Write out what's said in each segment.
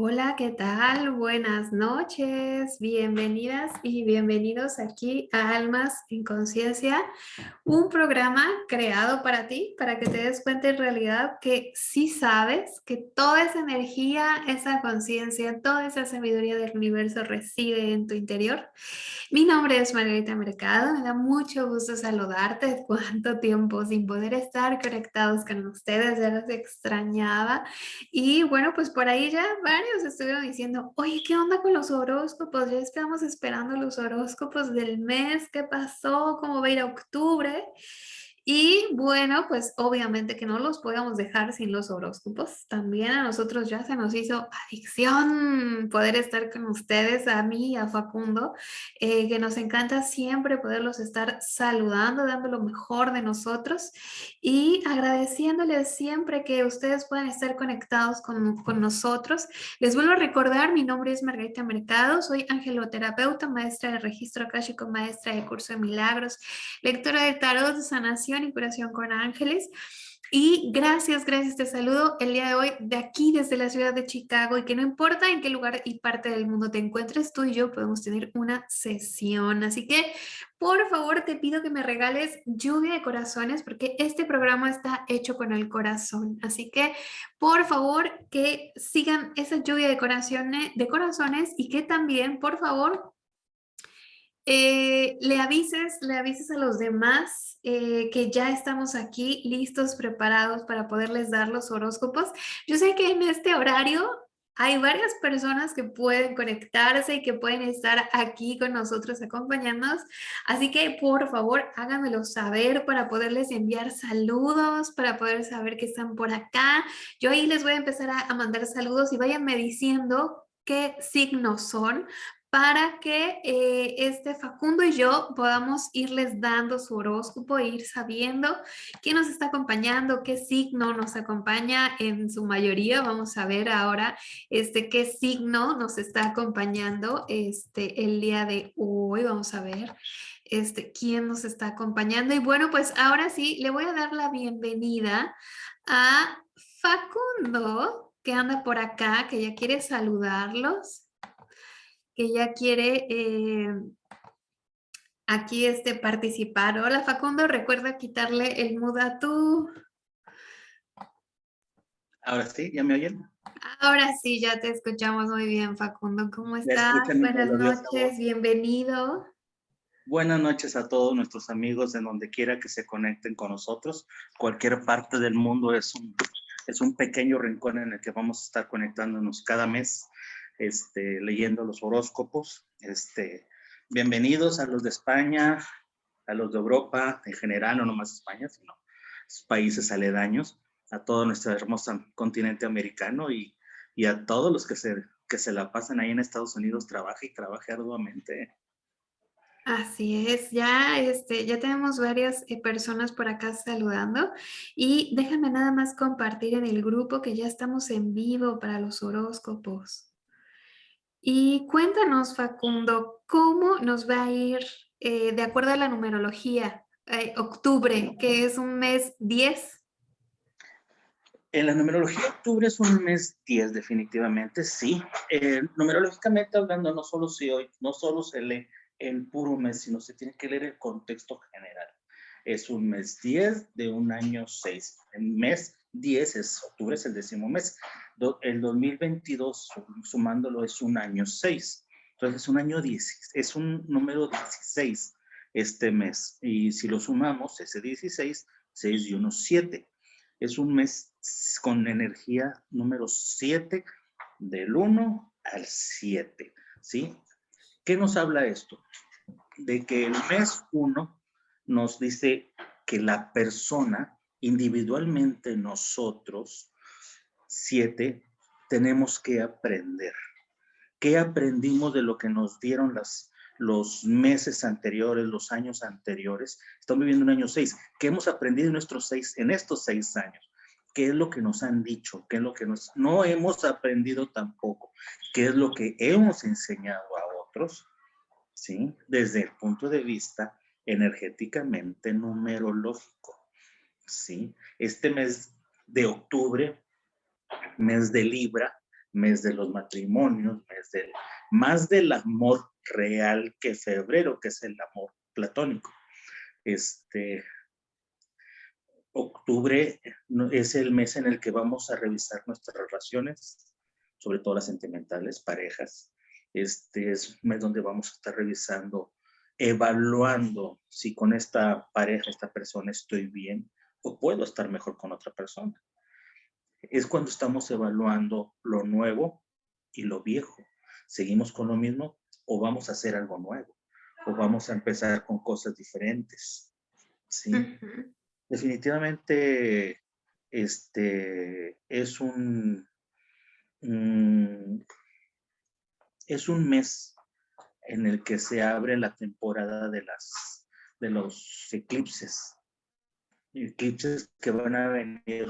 Hola, ¿qué tal? Buenas noches, bienvenidas y bienvenidos aquí a Almas en Conciencia, un programa creado para ti, para que te des cuenta en realidad que sí sabes que toda esa energía, esa conciencia, toda esa sabiduría del universo reside en tu interior. Mi nombre es Margarita Mercado, me da mucho gusto saludarte, cuánto tiempo sin poder estar conectados con ustedes, ya los extrañaba. Y bueno, pues por ahí ya varios estuvieron diciendo, oye, ¿qué onda con los horóscopos? Ya estamos esperando los horóscopos del mes, ¿qué pasó? ¿Cómo va a ir a octubre? Y bueno, pues obviamente que no los podíamos dejar sin los horóscopos. También a nosotros ya se nos hizo adicción poder estar con ustedes, a mí y a Facundo, eh, que nos encanta siempre poderlos estar saludando, dando lo mejor de nosotros y agradeciéndoles siempre que ustedes puedan estar conectados con, con nosotros. Les vuelvo a recordar, mi nombre es Margarita Mercado, soy angeloterapeuta, maestra de registro akáshico, maestra de curso de milagros, lectora de tarot de sanación y curación con ángeles. Y gracias, gracias, te saludo el día de hoy de aquí desde la ciudad de Chicago y que no importa en qué lugar y parte del mundo te encuentres, tú y yo podemos tener una sesión. Así que por favor te pido que me regales lluvia de corazones porque este programa está hecho con el corazón. Así que por favor que sigan esa lluvia de corazones, de corazones y que también por favor eh, le avises, le avises a los demás eh, que ya estamos aquí listos, preparados para poderles dar los horóscopos. Yo sé que en este horario hay varias personas que pueden conectarse y que pueden estar aquí con nosotros acompañándonos. Así que por favor háganmelo saber para poderles enviar saludos, para poder saber que están por acá. Yo ahí les voy a empezar a, mandar saludos y váyanme diciendo qué signos son para que eh, este Facundo y yo podamos irles dando su horóscopo e ir sabiendo quién nos está acompañando, qué signo nos acompaña en su mayoría. Vamos a ver ahora este, qué signo nos está acompañando este, el día de hoy. Vamos a ver este, quién nos está acompañando. Y bueno, pues ahora sí, le voy a dar la bienvenida a Facundo, que anda por acá, que ya quiere saludarlos que ya quiere eh, aquí este, participar. Hola Facundo, recuerda quitarle el muda tú. Ahora sí, ¿ya me oyen? Ahora sí, ya te escuchamos muy bien, Facundo. ¿Cómo estás? Buenas noches, bienvenido. Buenas noches a todos nuestros amigos en donde quiera que se conecten con nosotros. Cualquier parte del mundo es un, es un pequeño rincón en el que vamos a estar conectándonos cada mes este, leyendo los horóscopos. Este, bienvenidos a los de España, a los de Europa en general, no nomás España, sino países aledaños, a todo nuestro hermoso continente americano y, y a todos los que se, que se la pasan ahí en Estados Unidos, trabaja y trabaja arduamente. Así es, ya, este, ya tenemos varias eh, personas por acá saludando y déjame nada más compartir en el grupo que ya estamos en vivo para los horóscopos. Y cuéntanos, Facundo, ¿cómo nos va a ir eh, de acuerdo a la numerología? Eh, octubre, que es un mes 10. En la numerología, octubre es un mes 10, definitivamente, sí. Eh, numerológicamente hablando, no solo, se hoy, no solo se lee el puro mes, sino se tiene que leer el contexto general. Es un mes 10 de un año 6. El mes 10 es octubre, es el décimo mes el 2022, sumándolo, es un año 6. Entonces es un año 10, es un número 16 este mes. Y si lo sumamos, ese 16, 6 y 1, 7. Es un mes con energía número 7 del 1 al 7. ¿Sí? ¿Qué nos habla esto? De que el mes 1 nos dice que la persona, individualmente nosotros, Siete, tenemos que aprender. ¿Qué aprendimos de lo que nos dieron las, los meses anteriores, los años anteriores? Estamos viviendo un año seis. ¿Qué hemos aprendido en, nuestros seis, en estos seis años? ¿Qué es lo que nos han dicho? ¿Qué es lo que nos, no hemos aprendido tampoco? ¿Qué es lo que hemos enseñado a otros? ¿Sí? Desde el punto de vista energéticamente numerológico. ¿Sí? Este mes de octubre mes de Libra, mes de los matrimonios, mes del, más del amor real que febrero, que es el amor platónico. Este, octubre es el mes en el que vamos a revisar nuestras relaciones, sobre todo las sentimentales, parejas. Este es un mes donde vamos a estar revisando, evaluando si con esta pareja, esta persona estoy bien o puedo estar mejor con otra persona. Es cuando estamos evaluando lo nuevo y lo viejo. ¿Seguimos con lo mismo o vamos a hacer algo nuevo? ¿O vamos a empezar con cosas diferentes? ¿Sí? Definitivamente este, es un, es un mes en el que se abre la temporada de, las, de los eclipses. Eclipses que van a venir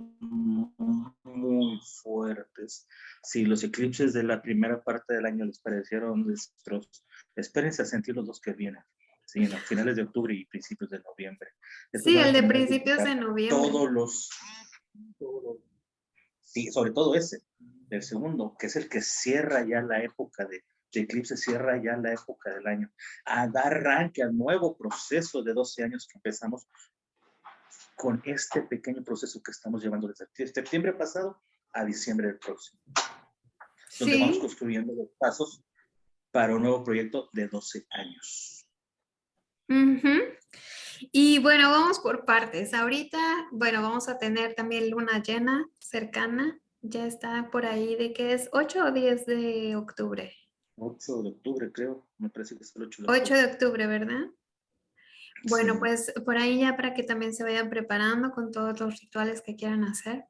muy fuertes. Si los eclipses de la primera parte del año les parecieron desastrosos, espérense a sentir los dos que vienen. Sí, en finales de octubre y principios de noviembre. sí, el de principios de noviembre. Todos los, sí, sobre todo ese, el segundo, que es el que cierra ya la época de, de eclipse, cierra ya la época del año, a dar arranque al nuevo proceso de 12 años que empezamos con este pequeño proceso que estamos llevando desde septiembre pasado a diciembre del próximo. Donde vamos construyendo los pasos para un nuevo proyecto de 12 años. Y bueno, vamos por partes. Ahorita, bueno, vamos a tener también luna llena cercana. Ya está por ahí de que es 8 o 10 de octubre. 8 de octubre, creo. Me parece que es el 8 de octubre. 8 de octubre, ¿verdad? Bueno, pues por ahí ya para que también se vayan preparando con todos los rituales que quieran hacer.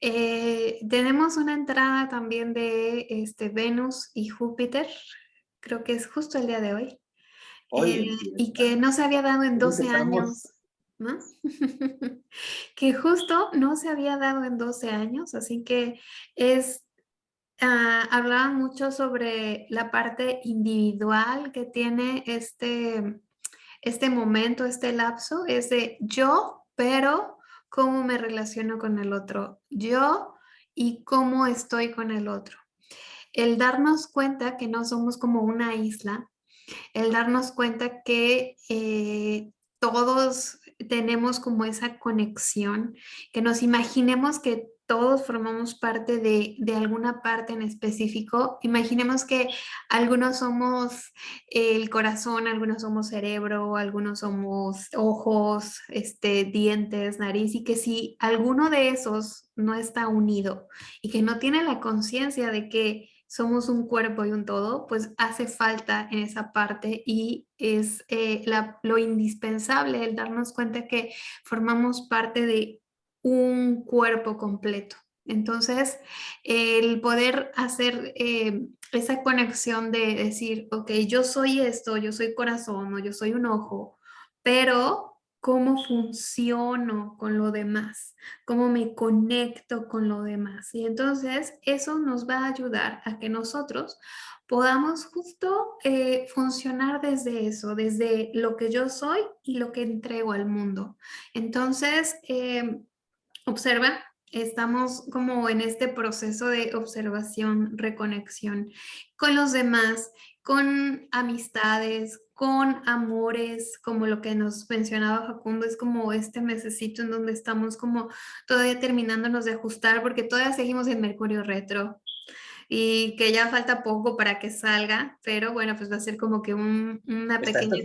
Eh, tenemos una entrada también de este, Venus y Júpiter, creo que es justo el día de hoy, eh, y que no se había dado en 12 años. ¿no? que justo no se había dado en 12 años, así que es, uh, hablaban mucho sobre la parte individual que tiene este, este momento, este lapso, es de yo, pero cómo me relaciono con el otro, yo y cómo estoy con el otro. El darnos cuenta que no somos como una isla, el darnos cuenta que eh, todos tenemos como esa conexión, que nos imaginemos que todos formamos parte de, alguna parte en específico. Imaginemos que algunos somos el corazón, algunos somos cerebro, algunos somos ojos, este, dientes, nariz, y que si alguno de esos no está unido y que no tiene la conciencia de que somos un cuerpo y un todo, pues hace falta en esa parte y es eh, lo indispensable el darnos cuenta que formamos parte de un cuerpo completo. Entonces, el poder hacer eh, esa conexión de decir, ok, yo soy esto, yo soy corazón o yo soy un ojo, pero cómo funciono con lo demás, cómo me conecto con lo demás. Y entonces eso nos va a ayudar a que nosotros podamos justo eh, funcionar desde eso, desde lo que yo soy y lo que entrego al mundo. Entonces, eh, Observa, estamos como en este proceso de observación, reconexión con los demás, con amistades, con amores, como lo que nos mencionaba Facundo, es como este mesecito en donde estamos como todavía terminándonos de ajustar porque todavía seguimos en Mercurio retro y que ya falta poco para que salga, pero bueno, pues va a ser como que un, una pequeña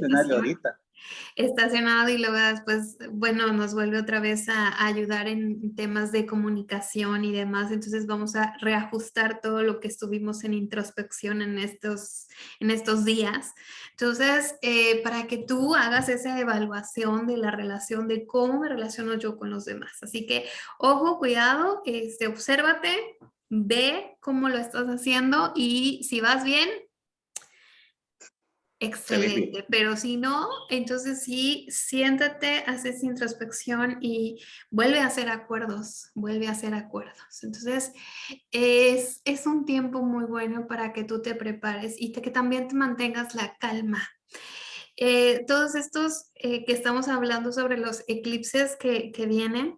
estacionado y luego después, bueno, nos vuelve otra vez a, ayudar en temas de comunicación y demás. Entonces vamos a reajustar todo lo que estuvimos en introspección en estos, en estos días. Entonces, eh, para que tú hagas esa evaluación de la relación, de cómo me relaciono yo con los demás. Así que, ojo, cuidado, este, obsérvate, ve cómo lo estás haciendo y si vas bien, Excelente, pero si no, entonces sí, siéntate, haces introspección y vuelve a hacer acuerdos, vuelve a hacer acuerdos. Entonces, es, es un tiempo muy bueno para que tú te prepares y que también te mantengas la calma. Eh, todos estos eh, que estamos hablando sobre los eclipses que, que vienen,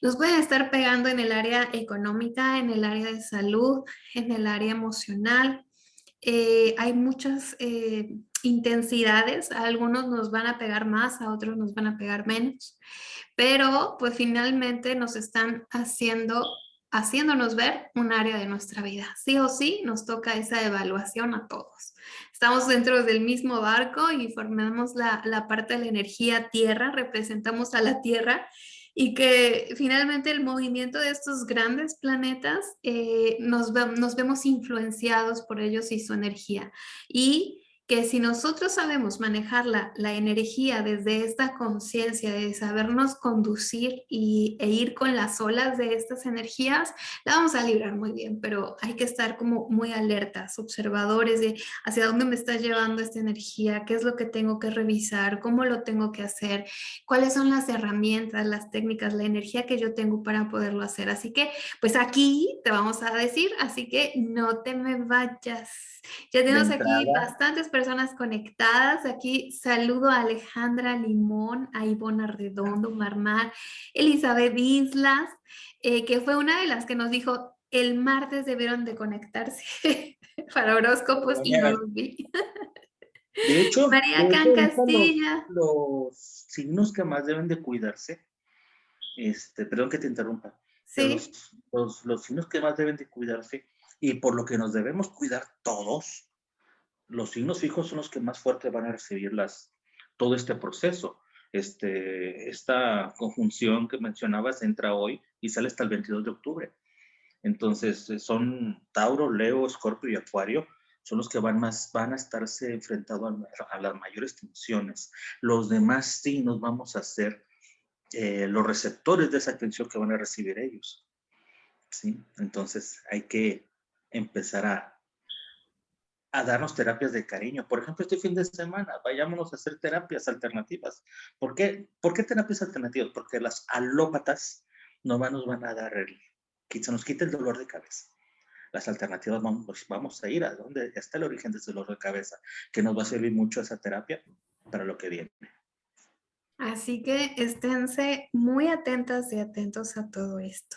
Nos pueden estar pegando en el área económica, en el área de salud, en el área emocional. Eh, hay muchas intensidades, a algunos nos van a pegar más, a otros nos van a pegar menos, pero pues finalmente nos están haciendo haciéndonos ver un área de nuestra vida. Sí o sí nos toca esa evaluación a todos. Estamos dentro del mismo barco y formamos la, parte de la energía tierra, representamos a la tierra y que finalmente el movimiento de estos grandes planetas eh, nos, nos vemos influenciados por ellos y su energía. Y que si nosotros sabemos manejar la, energía desde esta conciencia de sabernos conducir y, e ir con las olas de estas energías, la vamos a librar muy bien, pero hay que estar como muy alertas, observadores de hacia dónde me está llevando esta energía, qué es lo que tengo que revisar, cómo lo tengo que hacer, cuáles son las herramientas, las técnicas, la energía que yo tengo para poderlo hacer. Así que, pues aquí te vamos a decir, así que no te me vayas. Ya tenemos aquí bastantes personas conectadas. Aquí saludo a Alejandra Limón, a Ivona Redondo, Marmar, Elizabeth Islas, eh, que fue una de las que nos dijo el martes debieron de conectarse para horóscopos y no los vi. De hecho, María Can Castilla. Los, signos que más deben de cuidarse, este, perdón que te interrumpa. Sí. Los, los signos que más deben de cuidarse y por lo que nos debemos cuidar todos, los signos fijos son los que más fuerte van a recibir las, todo este proceso. Este, esta conjunción que mencionabas entra hoy y sale hasta el 22 de octubre. Entonces, eh, son Tauro, Leo, Escorpio y Acuario, son los que van, más, van a estarse enfrentados a, las mayores tensiones. Los demás signos vamos a ser eh, los receptores de esa tensión que van a recibir ellos. ¿sí? Entonces, hay que empezar a, a darnos terapias de cariño. Por ejemplo, este fin de semana, vayámonos a hacer terapias alternativas. ¿Por qué, ¿Por qué terapias alternativas? Porque las alópatas no nos van a dar el, se nos quite el dolor de cabeza. Las alternativas vamos, pues, vamos a ir a donde está el origen del dolor de cabeza, que nos va a servir mucho esa terapia para lo que viene. Así que esténse muy atentas y atentos a todo esto.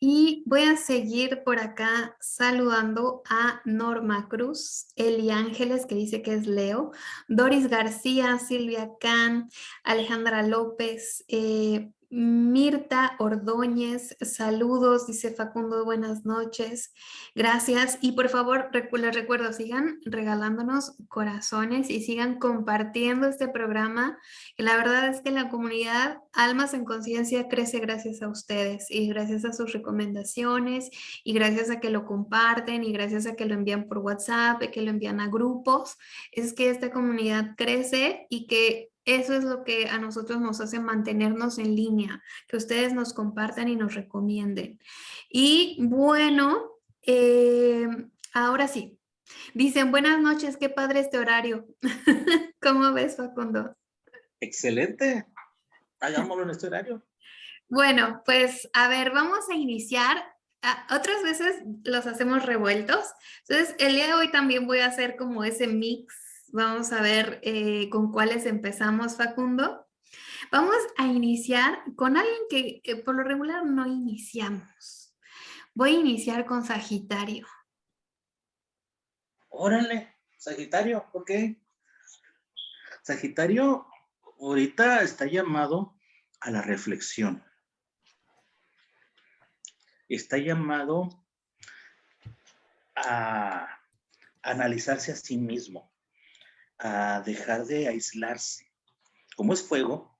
Y voy a seguir por acá saludando a Norma Cruz, Eli Ángeles, que dice que es Leo, Doris García, Silvia Can, Alejandra López, eh, Mirta Ordóñez, saludos, dice Facundo, buenas noches, gracias. Y por favor, les recuerdo, sigan regalándonos corazones y sigan compartiendo este programa, que la verdad es que la comunidad Almas en Conciencia crece gracias a ustedes y gracias a sus recomendaciones y gracias a que lo comparten y gracias a que lo envían por WhatsApp, y que lo envían a grupos, es que esta comunidad crece y que eso es lo que a nosotros nos hace mantenernos en línea, que ustedes nos compartan y nos recomienden. Y bueno, eh, ahora sí. Dicen, buenas noches, qué padre este horario. ¿Cómo ves, Facundo? Excelente. Hagámoslo en este horario. Bueno, pues a ver, vamos a iniciar. Ah, otras veces los hacemos revueltos. Entonces, el día de hoy también voy a hacer como ese mix Vamos a ver eh, con cuáles empezamos, Facundo. Vamos a iniciar con alguien que, por lo regular no iniciamos. Voy a iniciar con Sagitario. Órale, Sagitario, ¿por qué? Sagitario ahorita está llamado a la reflexión. Está llamado a analizarse a sí mismo a dejar de aislarse. Como es fuego,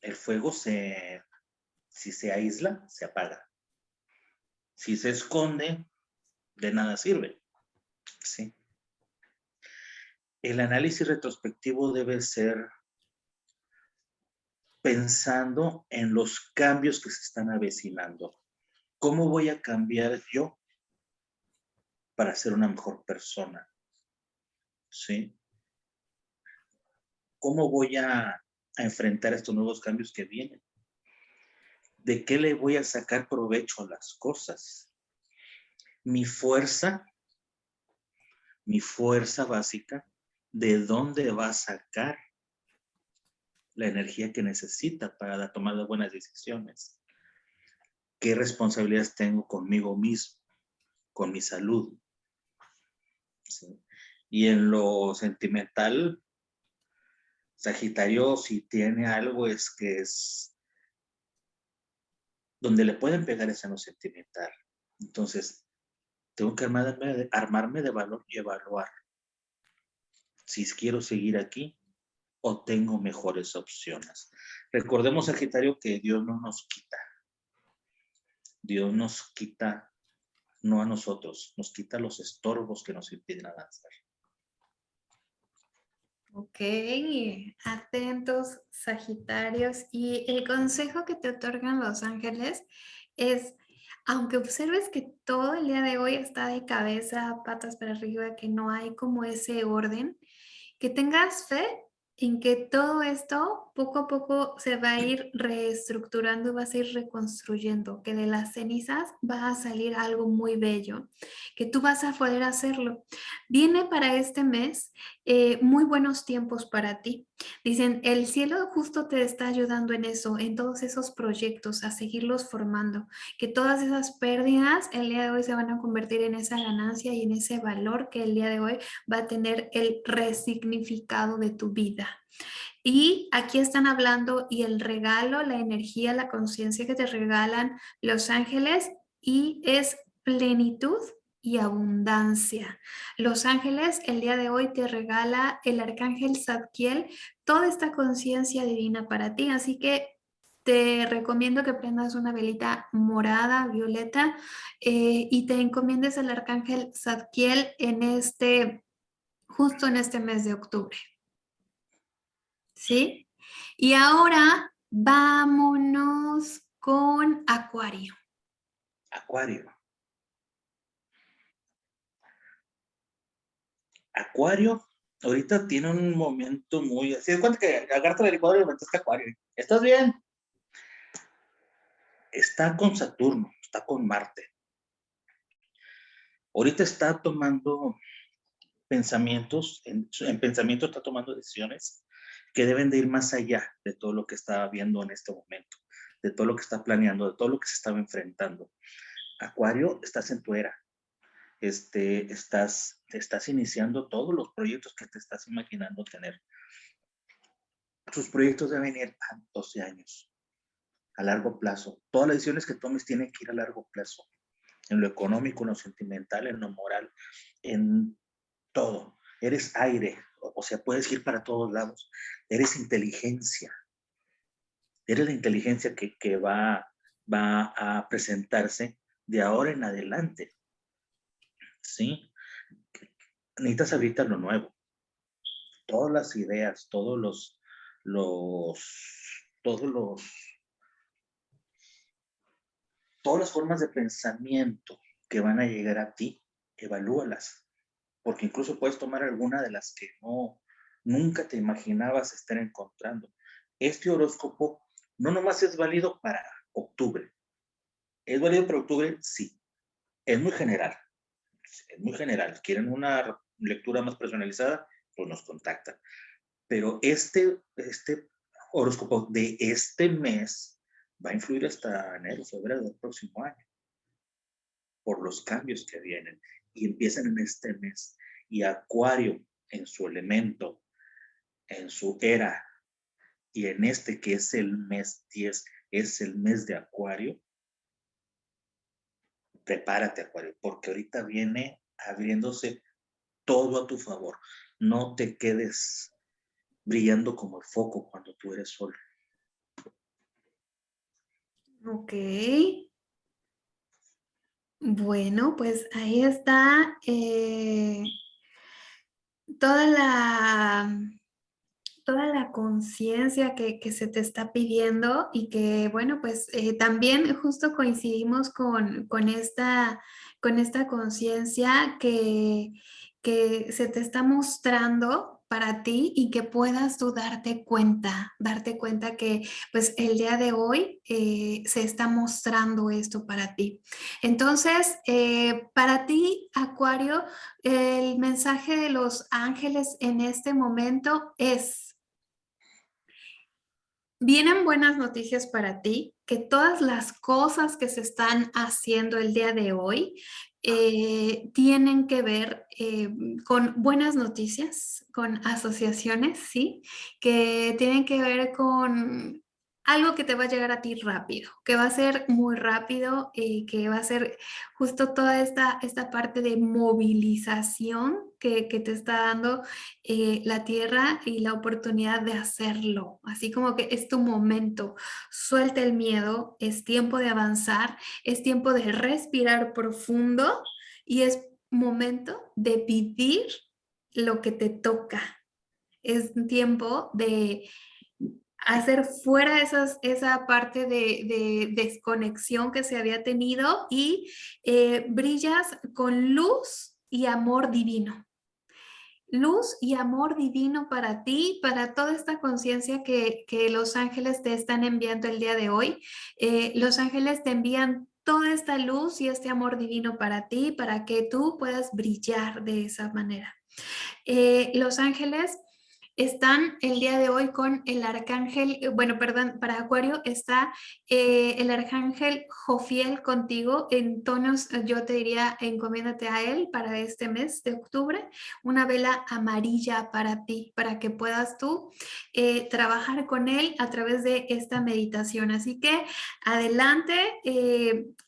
el fuego se, si se aísla, se apaga. Si se esconde, de nada sirve. ¿Sí? El análisis retrospectivo debe ser pensando en los cambios que se están avecinando. ¿Cómo voy a cambiar yo para ser una mejor persona? ¿Sí? ¿Cómo voy a, enfrentar estos nuevos cambios que vienen? ¿De qué le voy a sacar provecho a las cosas? Mi fuerza, mi fuerza básica, ¿de dónde va a sacar la energía que necesita para tomar las buenas decisiones? qué responsabilidades tengo conmigo mismo, con mi salud. Y en lo sentimental, Sagitario si tiene algo es que es donde le pueden pegar es en lo sentimental. Entonces, tengo que armarme armarme de valor y evaluar si quiero seguir aquí o tengo mejores opciones. Recordemos, Sagitario, que Dios no nos quita. Dios nos quita, no a nosotros, nos quita los estorbos que nos impiden avanzar. Ok, atentos, Sagitarios. Y el consejo que te otorgan los ángeles es, aunque observes que todo el día de hoy está de cabeza, patas para arriba, que no hay como ese orden, que tengas fe en que todo esto poco a poco se va a ir reestructurando, va a ir reconstruyendo, que de las cenizas va a salir algo muy bello, que tú vas a poder hacerlo. Viene para este mes eh, muy buenos tiempos para ti. Dicen, el cielo justo te está ayudando en eso, en todos esos proyectos, a seguirlos formando, que todas esas pérdidas el día de hoy se van a convertir en esa ganancia y en ese valor que el día de hoy va a tener el resignificado de tu vida. Y aquí están hablando y el regalo, la energía, la conciencia que te regalan los ángeles y es plenitud y abundancia. Los ángeles el día de hoy te regala el arcángel Zadkiel toda esta conciencia divina para ti, así que te recomiendo que prendas una velita morada, violeta eh, y te encomiendes al arcángel Zadkiel en este, justo en este mes de octubre. ¿Sí? Y ahora vámonos con Acuario. Acuario. Acuario, ahorita tiene un momento muy... así es cuenta que agarra el licuadora y le metes Acuario. ¿Estás bien? Está con Saturno, está con Marte. Ahorita está tomando pensamientos, en, en pensamiento está tomando decisiones que deben de ir más allá de todo lo que está viendo en este momento, de todo lo que está planeando, de todo lo que se estaba enfrentando. Acuario, estás en tu era, este, estás, estás iniciando todos los proyectos que te estás imaginando tener. Tus proyectos deben ir a 12 años, a largo plazo. Todas las decisiones que tomes tienen que ir a largo plazo, en lo económico, en lo sentimental, en lo moral, en todo. Eres aire, o sea, puedes ir para todos lados. Eres inteligencia. Eres la inteligencia que, que va, va a presentarse de ahora en adelante. ¿Sí? Necesitas ahorita lo nuevo. Todas las ideas, todos los, los, todos los, todas las formas de pensamiento que van a llegar a ti, evalúalas. Porque incluso puedes tomar alguna de las que no, nunca te imaginabas estar encontrando. Este horóscopo no nomás es válido para octubre. ¿Es válido para octubre? Sí. Es muy general es muy general. ¿Quieren una lectura más personalizada? Pues nos contactan. Pero este, este horóscopo de este mes va a influir hasta enero, febrero del próximo año. Por los cambios que vienen. Y empiezan en este mes. Y Acuario, en su elemento, en su era, y en este que es el mes 10, es el mes de Acuario, prepárate, Acuario, porque ahorita viene abriéndose todo a tu favor. No te quedes brillando como el foco cuando tú eres sol. Ok. Bueno, pues ahí está eh, toda la toda la conciencia que, se te está pidiendo y que, bueno, pues eh, también justo coincidimos con, esta, con esta conciencia que, que se te está mostrando para ti y que puedas tú darte cuenta, darte cuenta que pues el día de hoy eh, se está mostrando esto para ti. Entonces, eh, para ti, Acuario, el mensaje de los ángeles en este momento es Vienen buenas noticias para ti que todas las cosas que se están haciendo el día de hoy eh, tienen que ver eh, con buenas noticias, con asociaciones, ¿sí? Que tienen que ver con algo que te va a llegar a ti rápido, que va a ser muy rápido y que va a ser justo toda esta, esta parte de movilización que, te está dando eh, la tierra y la oportunidad de hacerlo. Así como que es tu momento, suelta el miedo, es tiempo de avanzar, es tiempo de respirar profundo y es momento de vivir lo que te toca. Es tiempo de hacer fuera esas, esa parte de, desconexión que se había tenido y eh, brillas con luz y amor divino. Luz y amor divino para ti, para toda esta conciencia que, los ángeles te están enviando el día de hoy. Eh, los ángeles te envían toda esta luz y este amor divino para ti, para que tú puedas brillar de esa manera. Eh, los ángeles están el día de hoy con el arcángel, eh, bueno, perdón, para Acuario está eh, el arcángel Jofiel contigo en tonos, eh, yo te diría, encomiéndate a él para este mes de octubre, una vela amarilla para ti, para que puedas tú trabajar con él a través de esta meditación. Así que adelante,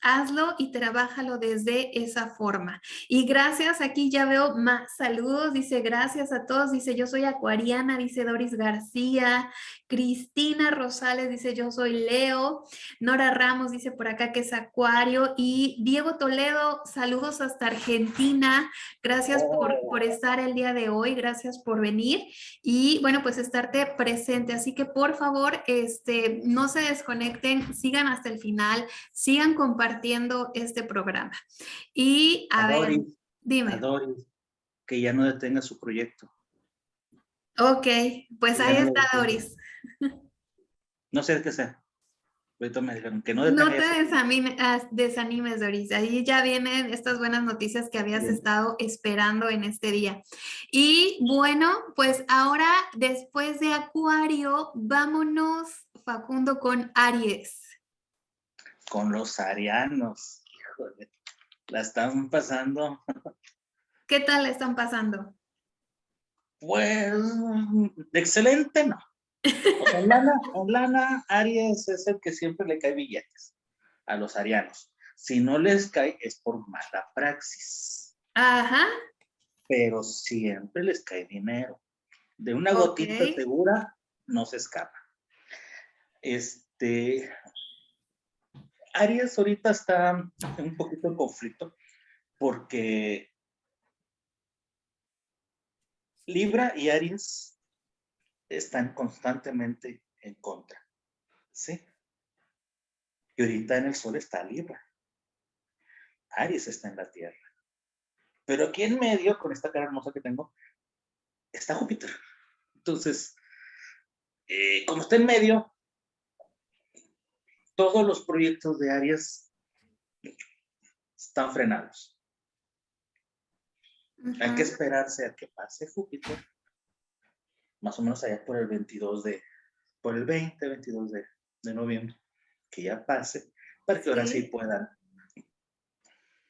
hazlo y trabájalo desde esa forma. Y gracias, aquí ya veo más saludos, dice gracias a todos, dice yo soy acuariana dice Doris García, Cristina Rosales dice yo soy Leo, Nora Ramos dice por acá que es Acuario. Y Diego Toledo, saludos hasta Argentina, gracias por, por estar el día de hoy, gracias por venir. Y bueno pues estarte presente, así que por favor este, no se desconecten, sigan hasta el final, sigan compartiendo este programa. Y a, ver, dime. que ya no detenga su proyecto. Ok, pues ahí está Doris. No sé qué sea. Ahorita me dijeron que no, no te ah, desanimes, Doris. Ahí ya vienen estas buenas noticias que habías estado esperando en este día. Y bueno, pues ahora después de Acuario, vámonos, Facundo, con Aries. Con los arianos. Híjole, la están pasando. ¿Qué tal la están pasando? Pues, excelente, no. en, lana, Aries es el que siempre le cae billetes a los arianos. Si no les cae es por mala praxis. Ajá. Pero siempre les cae dinero. De una gotita segura no se escapa. Este, Aries ahorita está en un poquito de conflicto porque Libra y Aries están constantemente en contra. ¿Sí? Y ahorita en el Sol está Libra. Aries está en la Tierra. Pero aquí en medio, con esta cara hermosa que tengo, está Júpiter. Entonces, eh, como está en medio, todos los proyectos de Aries están frenados. Hay que esperarse a que pase Júpiter, más o menos allá por el 22 de, por el 20, 22 de, noviembre, que ya pase, para que ahora sí, puedan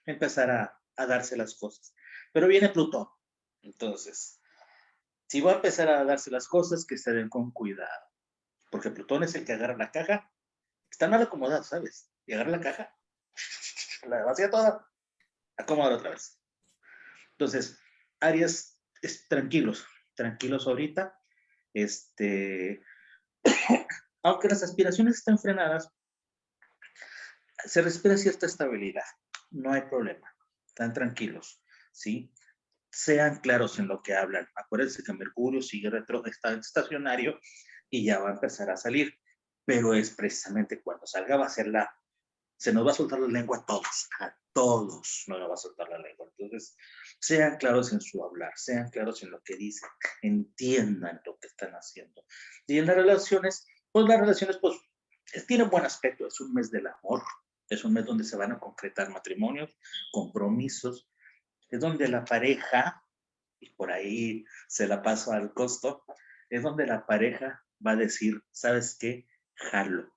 empezar a, darse las cosas. Pero viene Plutón, entonces, si va a empezar a darse las cosas, que estén con cuidado, porque Plutón es el que agarra la caja, está mal acomodado, ¿sabes? Y agarra la caja, la vacía toda, acomoda otra vez. Entonces, Aries, es, tranquilos, tranquilos ahorita. Este, aunque las aspiraciones estén frenadas, se respira cierta estabilidad, no hay problema, están tranquilos, ¿sí? Sean claros en lo que hablan. Acuérdense que Mercurio sigue retro, está estacionario y ya va a empezar a salir, pero es precisamente cuando salga va a ser la, se nos va a soltar la lengua a todos, a todos nos va a soltar la lengua. Entonces, sean claros en su hablar, sean claros en lo que dicen, entiendan lo que están haciendo. Y en las relaciones, pues las relaciones, pues, tienen buen aspecto, es un mes del amor, es un mes donde se van a concretar matrimonios, compromisos, es donde la pareja, y por ahí se la paso al costo, es donde la pareja va a decir, ¿sabes qué? Jalo.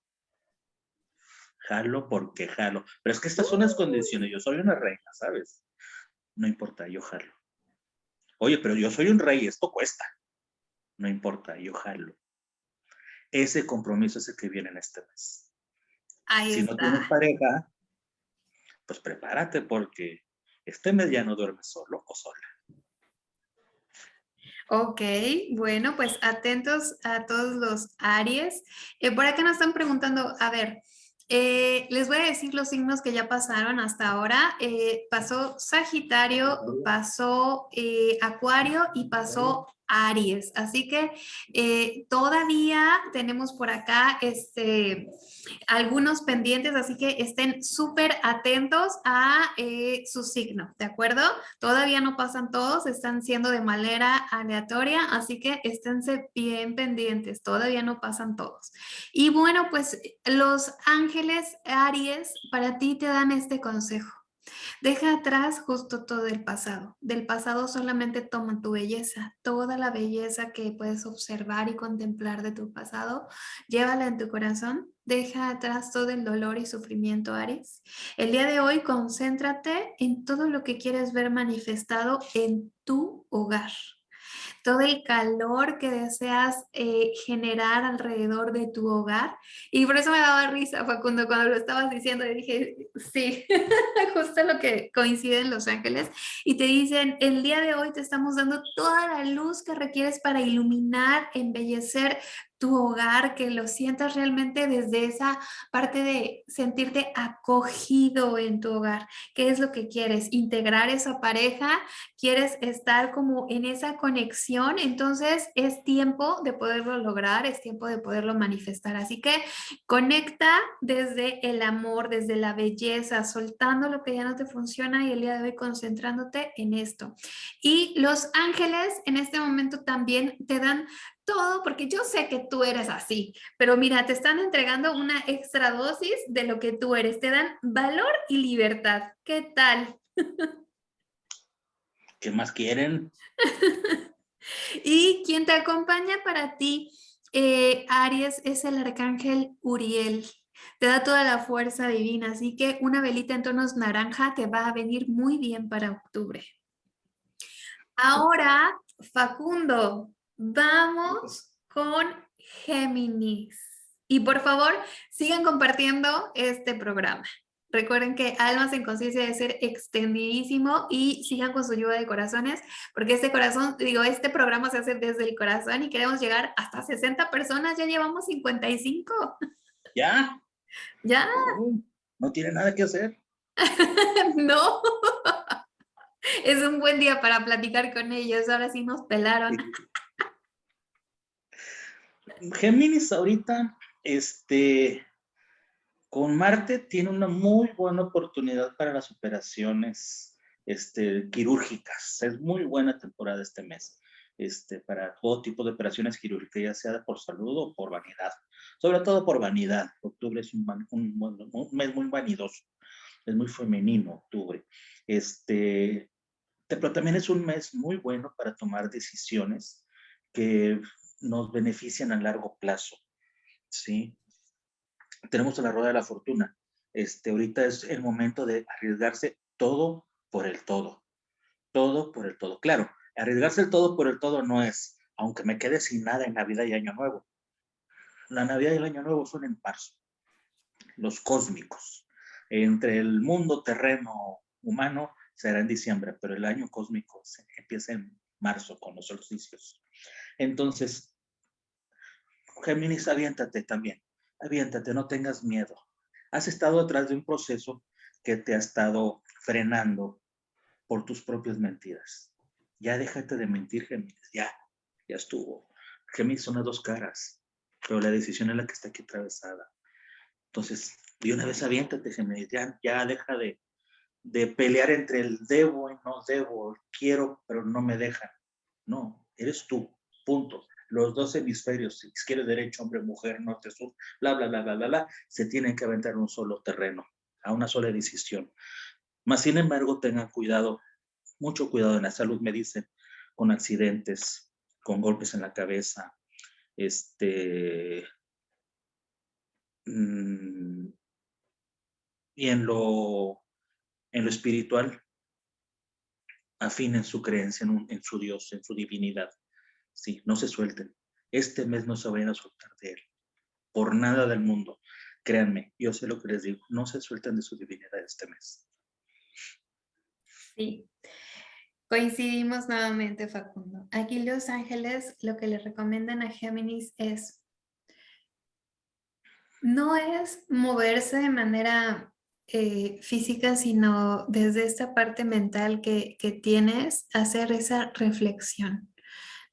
Jalo porque jalo. Pero es que estas son las condiciones. Yo soy una reina, ¿sabes? No importa, yo jalo. Oye, pero yo soy un rey, esto cuesta. No importa, yo jalo. Ese compromiso es el que viene en este mes. Ahí si no tienes pareja, pues prepárate porque este mes ya no duermes solo o sola. Ok, bueno, pues atentos a todos los Aries. Eh, por acá nos están preguntando, a ver, eh, les voy a decir los signos que ya pasaron hasta ahora. Eh, pasó Sagitario, pasó Acuario y pasó Aries. Así que eh, todavía tenemos por acá este, algunos pendientes, así que estén súper atentos a eh, su signo, ¿de acuerdo? Todavía no pasan todos, están siendo de manera aleatoria, así que esténse bien pendientes, todavía no pasan todos. Y bueno, pues los ángeles Aries para ti te dan este consejo. Deja atrás justo todo el pasado. Del pasado solamente toma tu belleza, toda la belleza que puedes observar y contemplar de tu pasado, llévala en tu corazón. Deja atrás todo el dolor y sufrimiento, Aries. El día de hoy concéntrate en todo lo que quieres ver manifestado en tu hogar todo el calor que deseas eh, generar alrededor de tu hogar. Y por eso me daba risa, Facundo, cuando lo estabas diciendo, dije, sí, justo lo que coincide en Los Ángeles. Y te dicen, el día de hoy te estamos dando toda la luz que requieres para iluminar, embellecer tu hogar, que lo sientas realmente desde esa parte de sentirte acogido en tu hogar. ¿Qué es lo que quieres? Integrar esa pareja, quieres estar como en esa conexión, entonces es tiempo de poderlo lograr, es tiempo de poderlo manifestar. Así que conecta desde el amor, desde la belleza, soltando lo que ya no te funciona y el día de hoy concentrándote en esto. Y los ángeles en este momento también te dan todo, porque yo sé que tú eres así, pero mira, te están entregando una extra dosis de lo que tú eres, te dan valor y libertad. ¿Qué tal? ¿Qué más quieren? y quien te acompaña para ti, eh, Aries, es el arcángel Uriel. Te da toda la fuerza divina, así que una velita en tonos naranja te va a venir muy bien para octubre. Ahora, Facundo, Vamos con Géminis. Y por favor, sigan compartiendo este programa. Recuerden que Almas en Conciencia debe ser extendidísimo y sigan con su lluvia de corazones, porque este corazón, digo, este programa se hace desde el corazón y queremos llegar hasta 60 personas, ya llevamos 55. ¿Ya? ¿Ya? No, tiene nada que hacer. no. Es un buen día para platicar con ellos, ahora sí nos pelaron. Géminis ahorita, este, con Marte tiene una muy buena oportunidad para las operaciones este, quirúrgicas. Es muy buena temporada este mes. Este, para todo tipo de operaciones quirúrgicas, ya sea por salud o por vanidad. Sobre todo por vanidad. Octubre es un, mes muy vanidoso, es muy femenino octubre. Este, pero también es un mes muy bueno para tomar decisiones que nos benefician a largo plazo, ¿sí? Tenemos la rueda de la fortuna. Este, ahorita es el momento de arriesgarse todo por el todo. Todo por el todo. Claro, arriesgarse el todo por el todo no es, aunque me quede sin nada en Navidad y Año Nuevo. La Navidad y el Año Nuevo son en marzo. Los cósmicos. Entre el mundo terreno humano será en diciembre, pero el año cósmico empieza en marzo con los solsticios. Entonces, Géminis, aviéntate también. Aviéntate, no tengas miedo. Has estado detrás de un proceso que te ha estado frenando por tus propias mentiras. Ya déjate de mentir, Géminis. Ya, ya estuvo. Géminis son las dos caras, pero la decisión es la que está aquí atravesada. Entonces, de una vez aviéntate, Géminis. Ya, ya deja de, de pelear entre el debo y no debo, quiero, pero no me dejan. No, eres tú, punto los dos hemisferios, izquierda, derecho, hombre, mujer, norte, sur, bla, bla, bla, bla, bla, bla, se tienen que aventar en un solo terreno, a una sola decisión. Más sin embargo, tengan cuidado, mucho cuidado en la salud, me dicen, con accidentes, con golpes en la cabeza, este, mm, y en lo, en lo espiritual afinen su creencia en, su Dios, en su divinidad. Sí, no se suelten. Este mes no se vayan a soltar de él. Por nada del mundo. Créanme, yo sé lo que les digo. No se suelten de su divinidad este mes. Sí, coincidimos nuevamente, Facundo. Aquí los ángeles lo que le recomiendan a Géminis es no es moverse de manera eh, física, sino desde esta parte mental que, tienes, hacer esa reflexión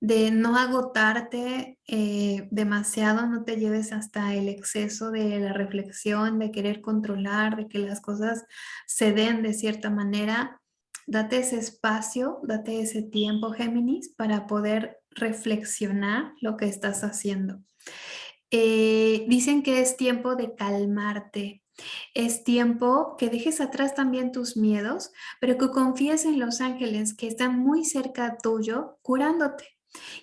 de no agotarte eh, demasiado, no te lleves hasta el exceso de la reflexión, de querer controlar, de que las cosas se den de cierta manera. Date ese espacio, date ese tiempo, Géminis, para poder reflexionar lo que estás haciendo. Eh, dicen que es tiempo de calmarte, es tiempo que dejes atrás también tus miedos, pero que confíes en los ángeles que están muy cerca tuyo, curándote.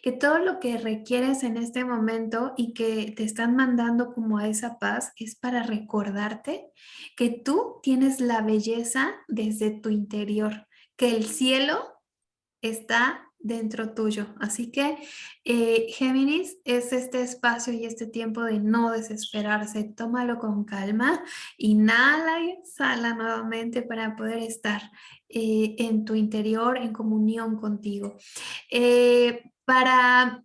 Que todo lo que requieres en este momento y que te están mandando como a esa paz es para recordarte que tú tienes la belleza desde tu interior, que el cielo está dentro tuyo. Así que eh, Géminis es este espacio y este tiempo de no desesperarse. Tómalo con calma, inhala y exhala nuevamente para poder estar eh, en tu interior en comunión contigo. Eh, para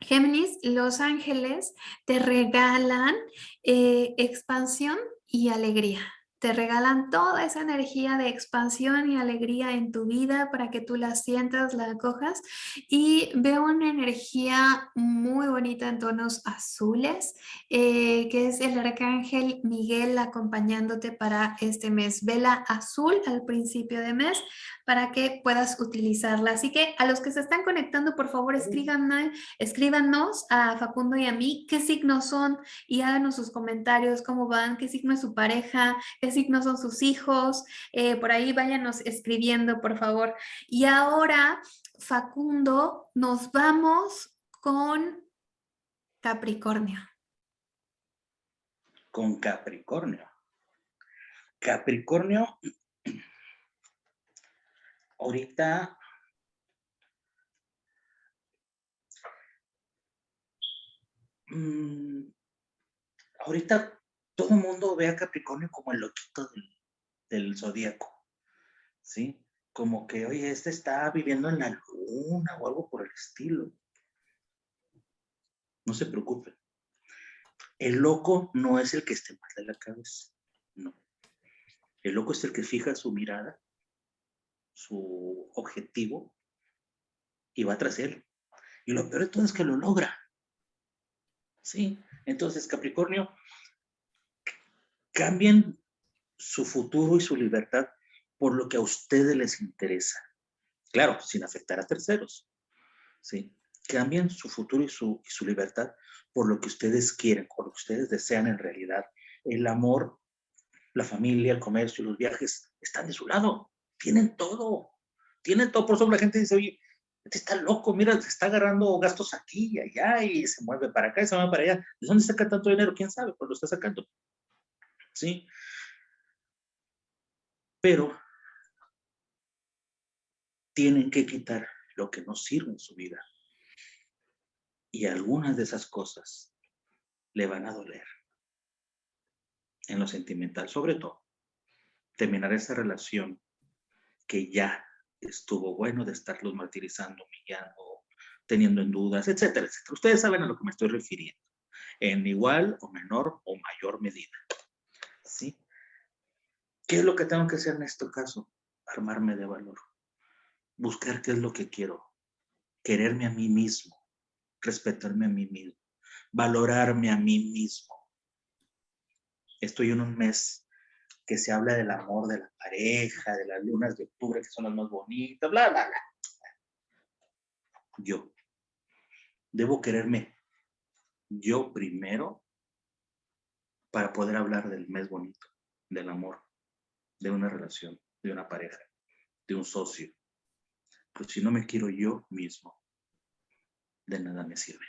Géminis, los ángeles te regalan expansión y alegría te regalan toda esa energía de expansión y alegría en tu vida para que tú la sientas, la acojas y veo una energía muy bonita en tonos azules eh, que es el arcángel Miguel acompañándote para este mes. Vela azul al principio de mes para que puedas utilizarla. Así que a los que se están conectando, por favor, escríbanos, escríbanos a Facundo y a mí qué signos son y háganos sus comentarios, cómo van, qué signo es su pareja, qué signos son sus hijos. Eh, por ahí váyanos escribiendo, por favor. Y ahora, Facundo, nos vamos con Capricornio. Con Capricornio. Capricornio ahorita mm, ahorita todo el mundo ve a Capricornio como el loquito del, del zodíaco, ¿sí? Como que, oye, este está viviendo en la luna o algo por el estilo. No se preocupe. El loco no es el que esté mal de la cabeza, no. El loco es el que fija su mirada su objetivo y va tras él. Y lo peor de todo es que lo logra. ¿Sí? Entonces, Capricornio, cambien su futuro y su libertad por lo que a ustedes les interesa. Claro, sin afectar a terceros. ¿Sí? Cambien su futuro y su, y su libertad por lo que ustedes quieren, por lo que ustedes desean en realidad. El amor, la familia, el comercio, los viajes están de su lado tienen todo, tienen todo, por eso la gente dice, oye, este está loco, mira, se está agarrando gastos aquí y allá y se mueve para acá y se mueve para allá. ¿De dónde saca tanto dinero? ¿Quién sabe? Pues lo está sacando. ¿Sí? Pero tienen que quitar lo que no sirve en su vida. Y algunas de esas cosas le van a doler. En lo sentimental, sobre todo. Terminar esa relación que ya estuvo bueno de estarlos martirizando, humillando, teniendo en dudas, etcétera, etcétera. Ustedes saben a lo que me estoy refiriendo, en igual o menor o mayor medida. ¿Qué es lo que tengo que hacer en este caso? Armarme de valor. Buscar qué es lo que quiero. Quererme a mí mismo. Respetarme a mí mismo. Valorarme a mí mismo. Estoy en un mes que se habla del amor de la pareja, de las lunas de octubre que son las más bonitas, bla, bla, bla. Yo. Debo quererme yo primero para poder hablar del mes bonito, del amor, de una relación, de una pareja, de un socio. Pero si no me quiero yo mismo, de nada me sirve.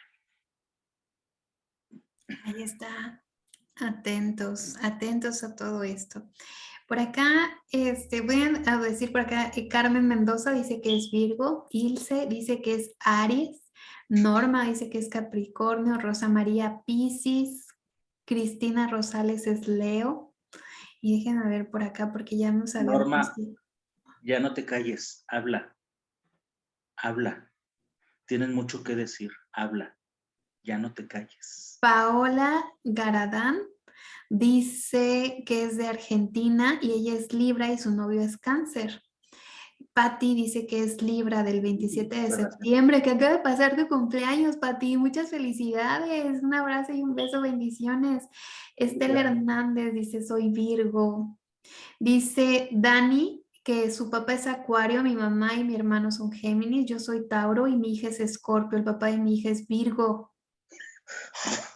Ahí está. Atentos, atentos a todo esto. Por acá, este, voy a decir por acá, eh, Carmen Mendoza dice que es Virgo, Ilse dice que es Aries, Norma dice que es Capricornio, Rosa María Piscis, Cristina Rosales es Leo. Y déjenme ver por acá porque ya no sabemos. Norma, ya no te calles, habla, habla. Tienes mucho que decir, habla, ya no te calles. Paola Garadán dice que es de Argentina y ella es Libra y su novio es Cáncer. Patti dice que es Libra del 27 de septiembre, que acaba de pasar tu cumpleaños, Patti. Muchas felicidades. Un abrazo y un beso, bendiciones. Estela Hernández dice, soy Virgo. Dice Dani que su papá es Acuario, mi mamá y mi hermano son Géminis, yo soy Tauro y mi hija es Escorpio, el papá de mi hija es Virgo.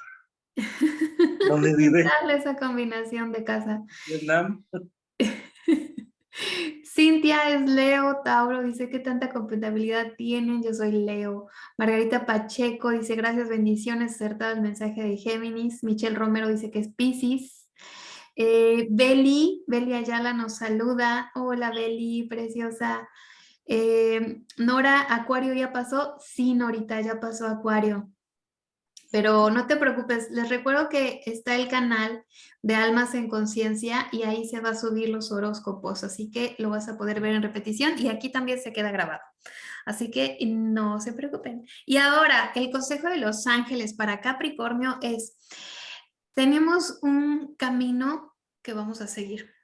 ¿Dónde vive? Dale esa combinación de casa. Vietnam. Cintia es Leo, Tauro dice que tanta compatibilidad tienen, yo soy Leo. Margarita Pacheco dice gracias, bendiciones, acertado el mensaje de Géminis. Michelle Romero dice que es Pisces. Eh, Beli, Beli Ayala nos saluda. Hola Beli, preciosa. Eh, Nora, Acuario ya pasó. Sí, Norita, ya pasó Acuario. Pero no te preocupes, les recuerdo que está el canal de Almas en Conciencia y ahí se va a subir los horóscopos, así que lo vas a poder ver en repetición y aquí también se queda grabado. Así que no se preocupen. Y ahora, el consejo de los ángeles para Capricornio es, tenemos un camino que vamos a seguir.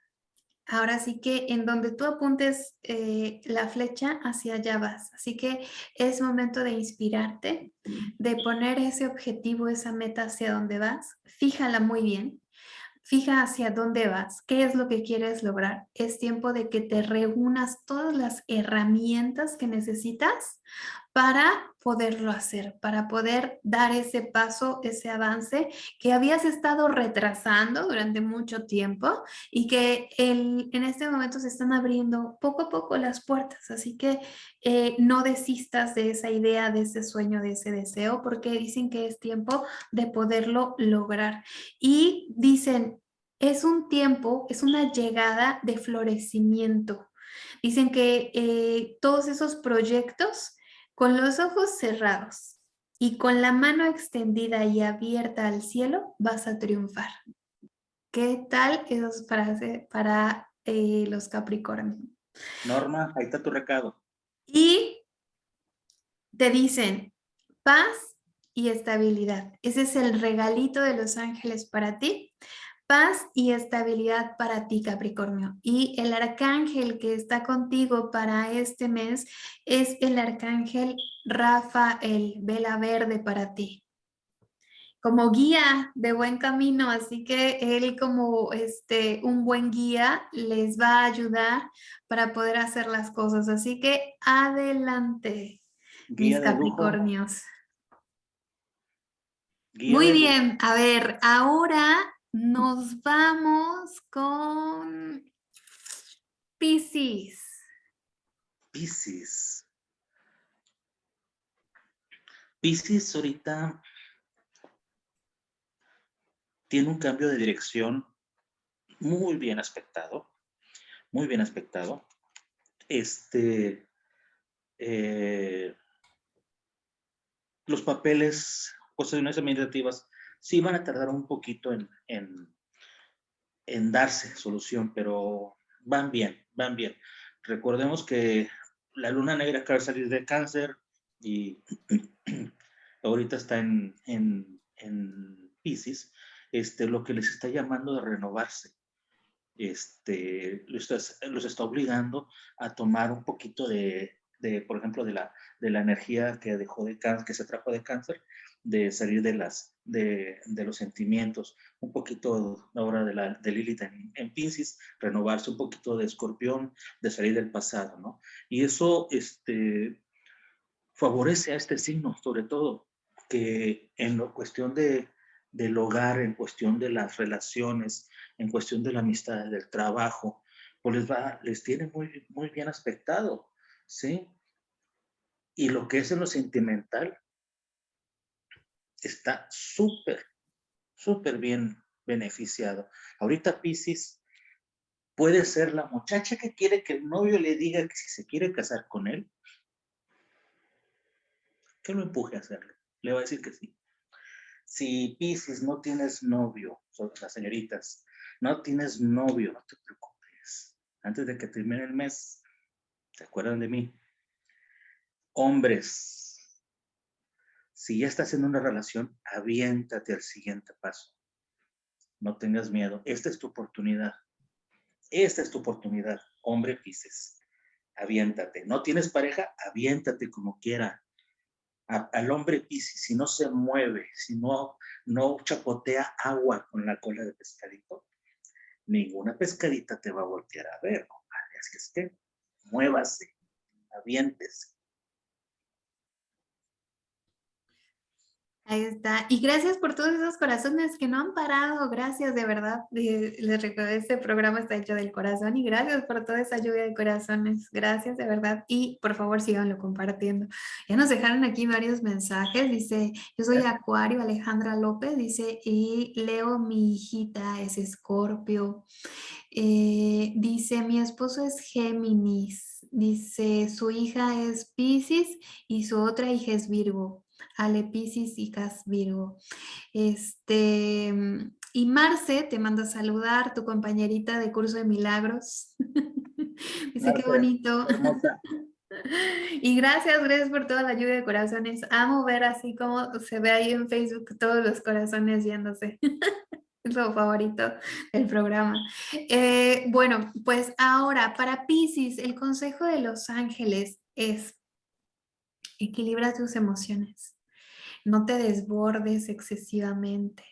Ahora sí que en donde tú apuntes eh, la flecha, hacia allá vas. Así que es momento de inspirarte, de poner ese objetivo, esa meta hacia donde vas. Fíjala muy bien. Fija hacia dónde vas, qué es lo que quieres lograr. Es tiempo de que te reúnas todas las herramientas que necesitas para poderlo hacer, para poder dar ese paso, ese avance que habías estado retrasando durante mucho tiempo y que en este momento se están abriendo poco a poco las puertas. Así que eh, no desistas de esa idea, de ese sueño, de ese deseo, porque dicen que es tiempo de poderlo lograr. Y dicen, es un tiempo, es una llegada de florecimiento. Dicen que eh, todos esos proyectos con los ojos cerrados y con la mano extendida y abierta al cielo, vas a triunfar. ¿Qué tal esas frases para eh, los Capricornios? Norma, ahí está tu recado. Y te dicen paz y estabilidad. Ese es el regalito de los ángeles para ti paz y estabilidad para ti, Capricornio. Y el arcángel que está contigo para este mes es el arcángel Rafael, vela verde para ti. Como guía de buen camino, así que él como este, un buen guía les va a ayudar para poder hacer las cosas. Así que adelante, mis Capricornios. Muy bien, a ver, ahora nos vamos con Pisces. Pisces. Pisces ahorita tiene un cambio de dirección muy bien aspectado, muy bien aspectado. Este, eh, los papeles, cuestiones administrativas sí van a tardar un poquito en, darse solución, pero van bien, van bien. Recordemos que la luna negra acaba de salir de cáncer y ahorita está en, en, en Pisces, este, lo que les está llamando de renovarse. Este, los, los está obligando a tomar un poquito de, de, por ejemplo, de la, de la energía que dejó de cáncer, que se trajo de cáncer, de salir de las, de, de los sentimientos, un poquito ahora de, la, de Lilith en, en, Pisces, renovarse un poquito de escorpión, de salir del pasado, ¿no? Y eso, este, favorece a este signo, sobre todo, que en la cuestión de, del hogar, en cuestión de las relaciones, en cuestión de la amistad, del trabajo, pues les va, les tiene muy, muy bien aspectado, ¿sí? Y lo que es en lo sentimental está súper, súper bien beneficiado. Ahorita Pisces puede ser la muchacha que quiere que el novio le diga que si se quiere casar con él, que lo empuje a hacerlo. Le va a decir que sí. Si Pisces no tienes novio, las señoritas, no tienes novio, no te preocupes. Antes de que termine el mes, ¿se acuerdan de mí? Hombres, si ya estás en una relación, aviéntate al siguiente paso. No tengas miedo. Esta es tu oportunidad. Esta es tu oportunidad, hombre Pisces. Aviéntate. ¿No tienes pareja? Aviéntate como quiera al hombre Piscis, si no se mueve, si no, no chapotea agua con la cola de pescadito, ninguna pescadita te va a voltear a ver, compadre. Así es que muévase, aviéntese. Ahí está. Y gracias por todos esos corazones que no han parado. Gracias, de verdad. Les recuerdo, este programa está hecho del corazón y gracias por toda esa lluvia de corazones. Gracias, de verdad. Y por favor, síganlo compartiendo. Ya nos dejaron aquí varios mensajes. Dice, yo soy Acuario, Alejandra López. Dice, y Leo, mi hijita es Escorpio. Eh, dice, mi esposo es Géminis. Dice, su hija es Pisces y su otra hija es Virgo. Ale Piscis y Cas Virgo. Este, y Marce te manda a saludar, tu compañerita de curso de milagros. Dice qué bonito. Y gracias, gracias por toda la ayuda de corazones. Amo ver así como se ve ahí en Facebook todos los corazones viéndose. Es lo favorito del programa. Eh, bueno, pues ahora para Pisces, el consejo de los ángeles es equilibra tus emociones no te desbordes excesivamente,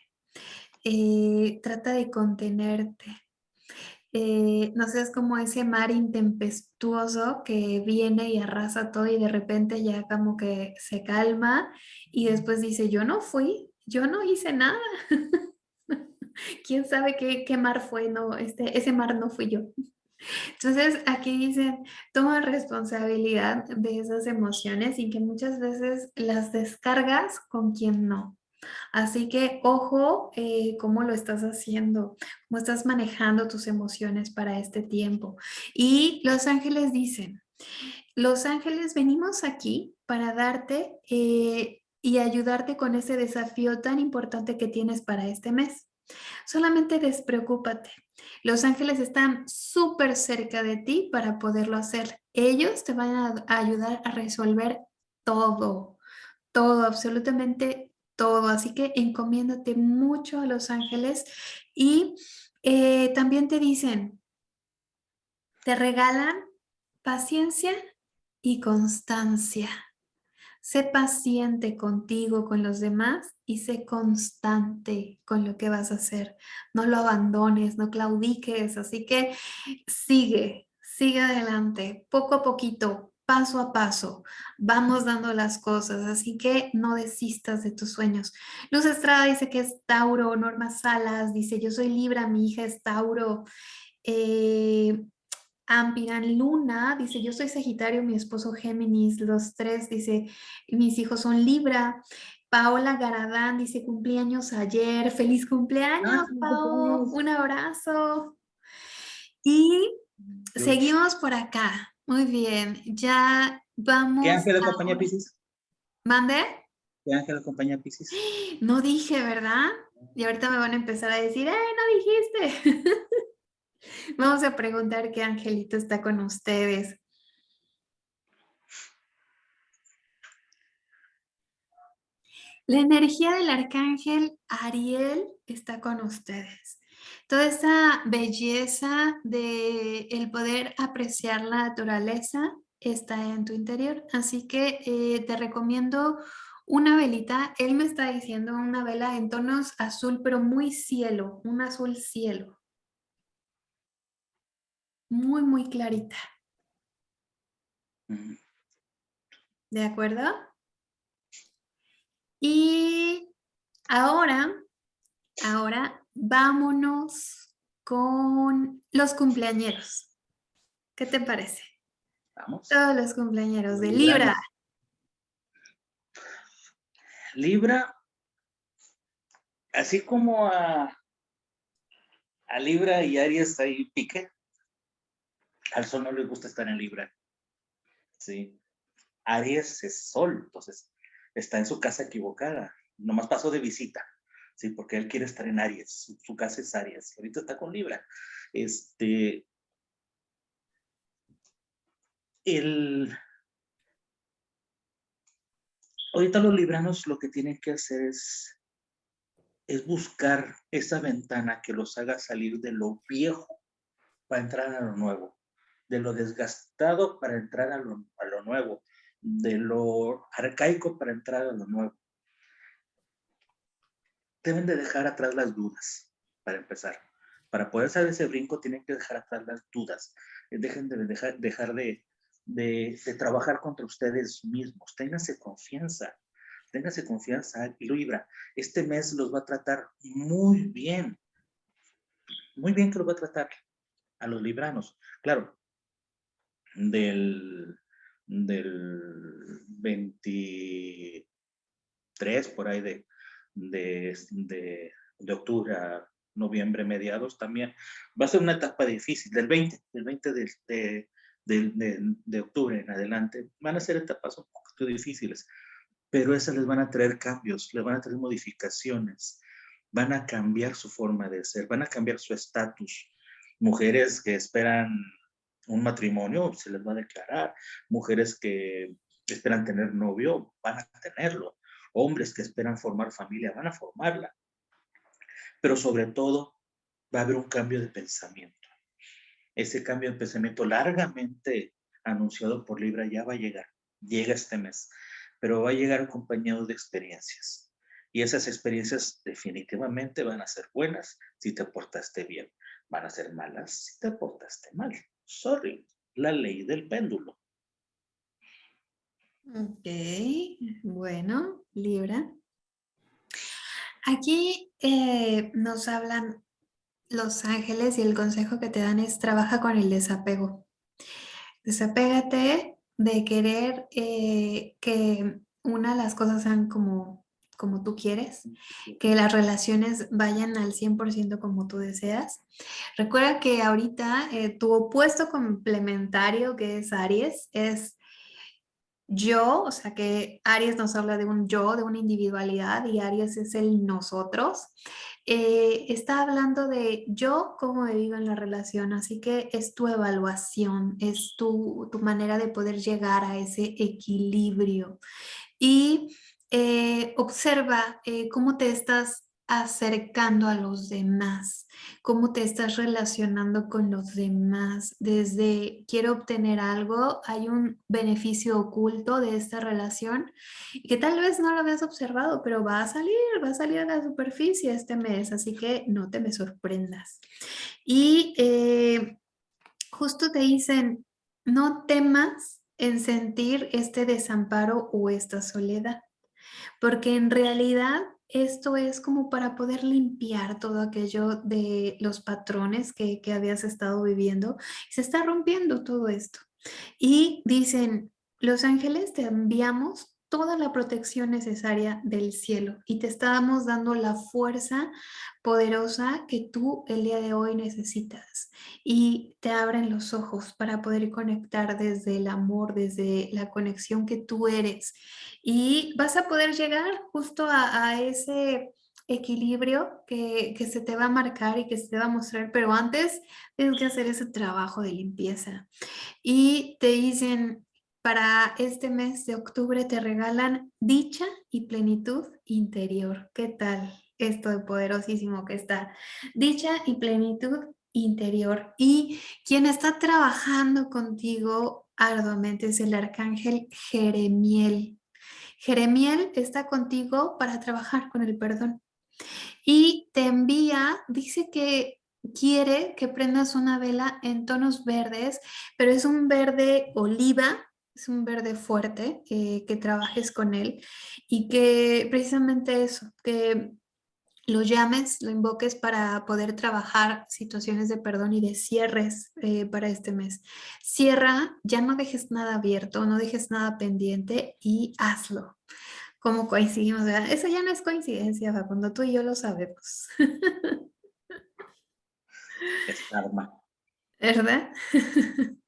eh, trata de contenerte. Eh, no seas como ese mar intempestuoso que viene y arrasa todo y de repente ya como que se calma y después dice, yo no fui, yo no hice nada. ¿Quién sabe qué, qué mar fue? No, este, ese mar no fui yo. Entonces aquí dicen, toma responsabilidad de esas emociones y que muchas veces las descargas con quien no. Así que ojo eh, cómo lo estás haciendo, cómo estás manejando tus emociones para este tiempo. Y los ángeles dicen, los ángeles venimos aquí para darte eh, y ayudarte con ese desafío tan importante que tienes para este mes. Solamente despreocúpate. Los ángeles están súper cerca de ti para poderlo hacer. Ellos te van a ayudar a resolver todo, todo, absolutamente todo. Así que encomiéndate mucho a los ángeles y eh, también te dicen, te regalan paciencia y constancia. Sé paciente contigo, con los demás y sé constante con lo que vas a hacer. No lo abandones, no claudiques, así que sigue, sigue adelante, poco a poquito, paso a paso, vamos dando las cosas, así que no desistas de tus sueños. Luz Estrada dice que es Tauro, Norma Salas dice yo soy Libra, mi hija es Tauro. Eh, Ampiran Luna dice, yo soy Sagitario, mi esposo Géminis, los tres, dice, mis hijos son Libra. Paola Garadán dice, cumpleaños ayer, feliz cumpleaños, Paola, un abrazo. Y seguimos por acá, muy bien, ya vamos ¿Qué ángel acompaña Pisces? ¿Mande? ¿Qué ángel acompaña Pisces? No dije, ¿verdad? Y ahorita me van a empezar a decir, ¡ay, no dijiste! Vamos a preguntar qué angelito está con ustedes. La energía del arcángel Ariel está con ustedes. Toda esa belleza de el poder apreciar la naturaleza está en tu interior. Así que eh, te recomiendo una velita. Él me está diciendo una vela en tonos azul, pero muy cielo, un azul cielo muy, muy clarita. ¿De acuerdo? Y ahora, ahora vámonos con los cumpleañeros. ¿Qué te parece? Vamos. Todos los cumpleañeros de Libra. Libra, así como a A Libra y Aries ahí pique. Al Sol no le gusta estar en Libra. Sí. Aries es Sol, entonces está en su casa equivocada. Nomás pasó de visita. Sí, porque él quiere estar en Aries. Su, casa es Aries. Ahorita está con Libra. Este. El. Ahorita los libranos lo que tienen que hacer es es buscar esa ventana que los haga salir de lo viejo para entrar a lo nuevo, de lo desgastado para entrar a lo, a lo nuevo, de lo arcaico para entrar a lo nuevo. Deben de dejar atrás las dudas, para empezar. Para poder hacer ese brinco tienen que dejar atrás las dudas. Dejen de dejar, dejar de, de, de trabajar contra ustedes mismos. Ténganse confianza téngase confianza, Libra. Este mes los va a tratar muy bien. Muy bien que los va a tratar a los libranos. Claro, del, del 23 por ahí de, de, de, octubre a noviembre mediados también. Va a ser una etapa difícil, del 20, del 20 de, de, de, de, octubre en adelante. Van a ser etapas un poquito difíciles pero esas les van a traer cambios, les van a traer modificaciones, van a cambiar su forma de ser, van a cambiar su estatus. Mujeres que esperan un matrimonio, se les va a declarar. Mujeres que esperan tener novio, van a tenerlo. Hombres que esperan formar familia, van a formarla. Pero sobre todo, va a haber un cambio de pensamiento. Ese cambio de pensamiento largamente anunciado por Libra ya va a llegar. Llega este mes pero va a llegar acompañado de experiencias. Y esas experiencias definitivamente van a ser buenas si te portaste bien. Van a ser malas si te portaste mal. Sorry, la ley del péndulo. Ok, bueno, Libra. Aquí eh, nos hablan los ángeles y el consejo que te dan es trabaja con el desapego. Desapégate de querer eh, que una las cosas sean como, como tú quieres, que las relaciones vayan al 100% como tú deseas. Recuerda que ahorita eh, tu opuesto complementario, que es Aries, es yo, o sea que Aries nos habla de un yo, de una individualidad y Aries es el nosotros. Eh, está hablando de yo cómo me vivo en la relación, así que es tu evaluación, es tu, tu manera de poder llegar a ese equilibrio. Y eh, observa eh, cómo te estás acercando a los demás, cómo te estás relacionando con los demás. Desde quiero obtener algo, hay un beneficio oculto de esta relación que tal vez no lo habías observado, pero va a salir, va a salir a la superficie este mes, así que no te me sorprendas. Y eh, justo te dicen, no temas en sentir este desamparo o esta soledad, porque en realidad esto es como para poder limpiar todo aquello de los patrones que, habías estado viviendo. Se está rompiendo todo esto. Y dicen, los ángeles te enviamos toda la protección necesaria del cielo y te estamos dando la fuerza poderosa que tú el día de hoy necesitas y te abren los ojos para poder conectar desde el amor, desde la conexión que tú eres y vas a poder llegar justo a, ese equilibrio que, que, se te va a marcar y que se te va a mostrar, pero antes tienes que hacer ese trabajo de limpieza. Y te dicen, para este mes de octubre te regalan dicha y plenitud interior. ¿Qué tal esto de poderosísimo que está? Dicha y plenitud interior. Y quien está trabajando contigo arduamente es el arcángel Jeremiel. Jeremiel está contigo para trabajar con el perdón. Y te envía, dice que quiere que prendas una vela en tonos verdes, pero es un verde oliva es un verde fuerte, que trabajes con él y que precisamente eso, que lo llames, lo invoques para poder trabajar situaciones de perdón y de cierres eh, para este mes. Cierra, ya no dejes nada abierto, no dejes nada pendiente y hazlo. Como coincidimos, eso ya no es coincidencia, cuando tú y yo lo sabemos. Es karma. ¿Verdad?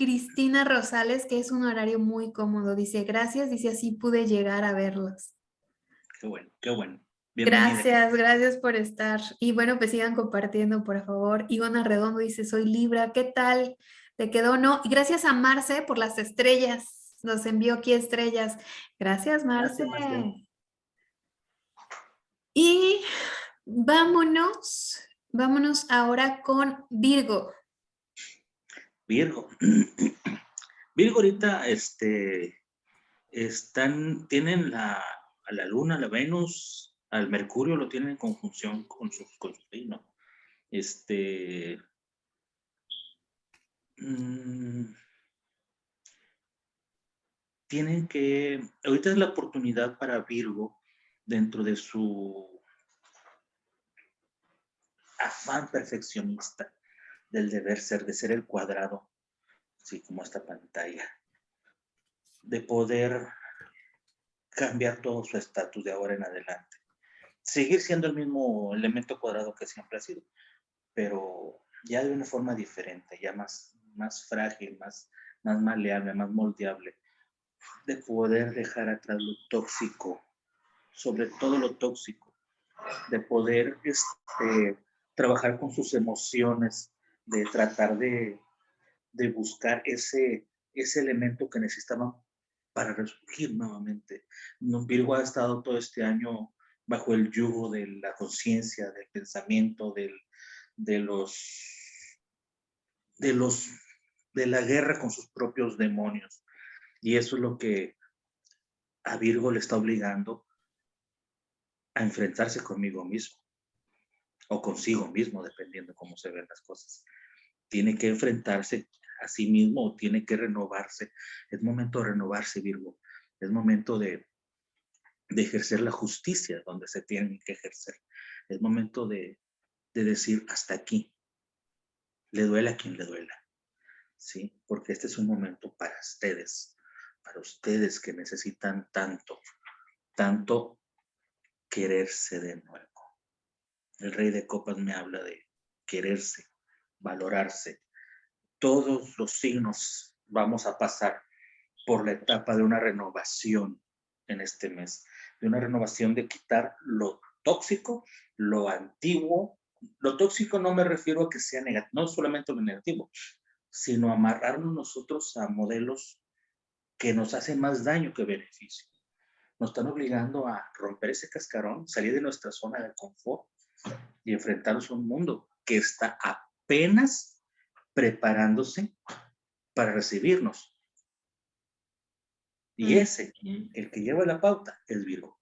Cristina Rosales que es un horario muy cómodo. Dice, gracias, dice, así pude llegar a verlos. Qué bueno, qué bueno. Gracias, gracias por estar. Y bueno, pues sigan compartiendo, por favor. Ivana Redondo dice, soy Libra, ¿qué tal? ¿Te quedó no? Y gracias a Marce por las estrellas. Nos envió aquí estrellas. Gracias, Marce. Y vámonos, vámonos ahora con Virgo. Virgo. Virgo ahorita, este, están, tienen la, a la luna, la Venus, al Mercurio lo tienen en conjunción con su, con. Este, mm, tienen que, ahorita es la oportunidad para Virgo dentro de su afán perfeccionista del deber ser, de ser el cuadrado, así como esta pantalla, de poder cambiar todo su estatus de ahora en adelante. Seguir siendo el mismo elemento cuadrado que siempre ha sido, pero ya de una forma diferente, ya más, más frágil, más, más maleable, más moldeable, de poder dejar atrás lo tóxico, sobre todo lo tóxico, de poder este, trabajar con sus emociones, de tratar de, de buscar ese, ese elemento que necesitaban para resurgir nuevamente. Virgo ha estado todo este año bajo el yugo de la conciencia, del pensamiento, del, de los, de los, de la guerra con sus propios demonios. Y eso es lo que a Virgo le está obligando a enfrentarse conmigo mismo o consigo mismo, dependiendo cómo se ven las cosas. Tiene que enfrentarse a sí mismo o tiene que renovarse. Es momento de renovarse, Virgo. Es momento de, de ejercer la justicia donde se tiene que ejercer. Es momento de, decir hasta aquí. Le duela a quien le duela. ¿Sí? Porque este es un momento para ustedes, para ustedes que necesitan tanto, tanto quererse de nuevo. El rey de copas me habla de quererse, valorarse. Todos los signos vamos a pasar por la etapa de una renovación en este mes de una renovación de quitar lo tóxico, lo antiguo. Lo tóxico no me refiero a que sea negativo, no solamente lo negativo, sino amarrarnos nosotros a modelos que nos hacen más daño que beneficio. Nos están obligando a romper ese cascarón, salir de nuestra zona de confort y enfrentarnos a un mundo que está apenas preparándose para recibirnos. Y ese, el que lleva la pauta, es Virgo.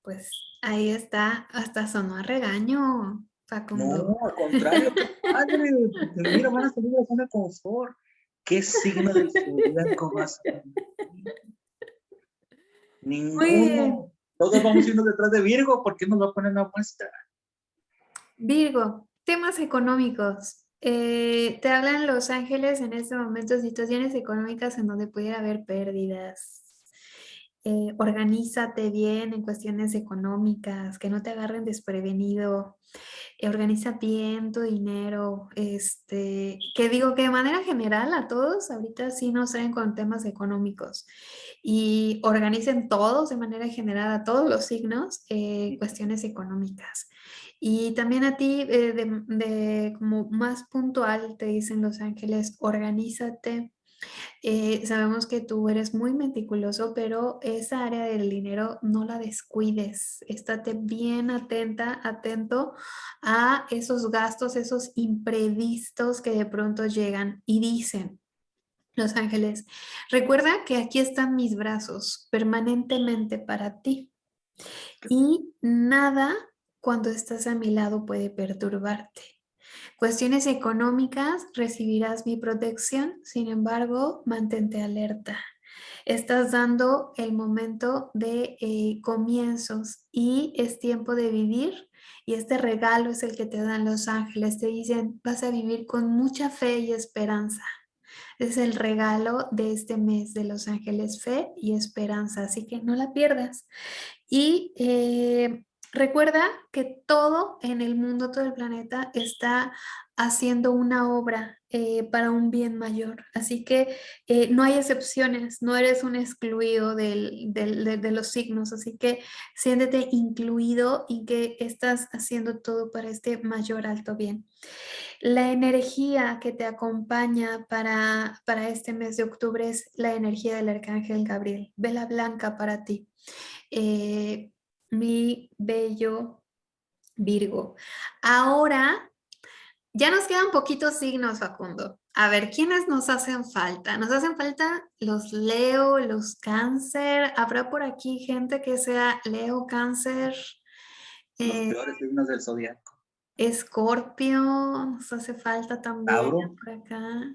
Pues ahí está, hasta sonó a regaño, Facundo. No, al contrario, padre, mira, van a salir de la zona de confort. ¿Qué signo del zodiaco vas a Ninguno. Todos vamos yendo detrás de Virgo, ¿por qué nos va a poner una muestra? Virgo, temas económicos. Eh, te hablan Los Ángeles en este momento situaciones económicas en donde pudiera haber pérdidas. Eh, organízate bien en cuestiones económicas, que no te agarren desprevenido. Eh, organiza bien tu dinero. Este, que digo que de manera general a todos ahorita sí nos traen con temas económicos y organicen todos de manera general a todos los signos cuestiones económicas. Y también a ti, eh, de, como más puntual, te dicen los ángeles, organízate. Eh, sabemos que tú eres muy meticuloso, pero esa área del dinero no la descuides. Estate bien atenta, atento a esos gastos, esos imprevistos que de pronto llegan y dicen, los ángeles, recuerda que aquí están mis brazos permanentemente para ti. Y nada cuando estás a mi lado puede perturbarte. Cuestiones económicas, recibirás mi protección, sin embargo, mantente alerta. Estás dando el momento de eh, comienzos y es tiempo de vivir y este regalo es el que te dan los ángeles. Te dicen, vas a vivir con mucha fe y esperanza. Es el regalo de este mes de Los Ángeles Fe y Esperanza, así que no la pierdas. Y eh, recuerda que todo en el mundo, todo el planeta está haciendo una obra eh, para un bien mayor. Así que eh, no hay excepciones, no eres un excluido de, los signos, así que siéntete incluido y que estás haciendo todo para este mayor alto bien. La energía que te acompaña para, para este mes de octubre es la energía del Arcángel Gabriel, vela blanca para ti. Eh, mi bello Virgo. Ahora ya nos quedan poquitos signos, Facundo. A ver, ¿quiénes nos hacen falta? Nos hacen falta los Leo, los Cáncer. ¿Habrá por aquí gente que sea Leo, Cáncer? Los eh, peores signos del zodiaco. Escorpio, nos hace falta también Tauro. por acá.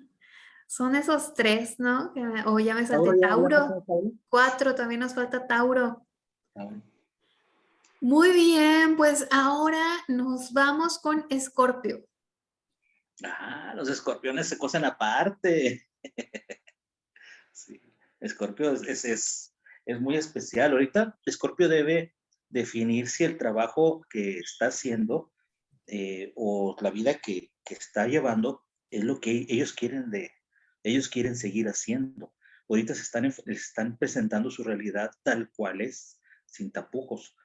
Son esos tres, ¿no? O ya me salté Tauro. Cuatro, también nos falta Tauro. Muy bien, pues ahora nos vamos con Escorpio. Ah, los escorpiones se cosen aparte. sí, Escorpio es, es, es, muy especial. Ahorita Escorpio debe definir si el trabajo que está haciendo eh, o la vida que, que, está llevando es lo que ellos quieren de ellos quieren seguir haciendo. Ahorita se están, están presentando su realidad tal cual es, sin tapujos.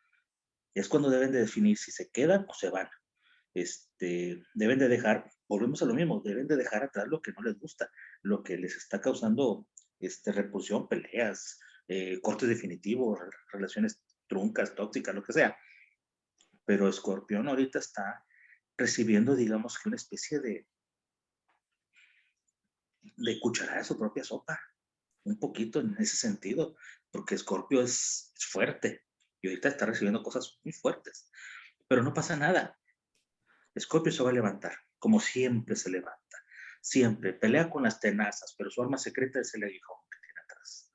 Es cuando deben de definir si se quedan o se van. Este, deben de dejar volvemos a lo mismo, deben de dejar atrás lo que no les gusta, lo que les está causando este, repulsión, peleas, eh, cortes definitivos, relaciones truncas, tóxicas, lo que sea. Pero Escorpión ahorita está recibiendo, digamos que una especie de, de cucharada de su propia sopa, un poquito en ese sentido, porque Escorpio es, es fuerte ahorita está recibiendo cosas muy fuertes, pero no pasa nada. Escorpio se va a levantar como siempre se levanta. Siempre pelea con las tenazas, pero su arma secreta es el aguijón que tiene atrás.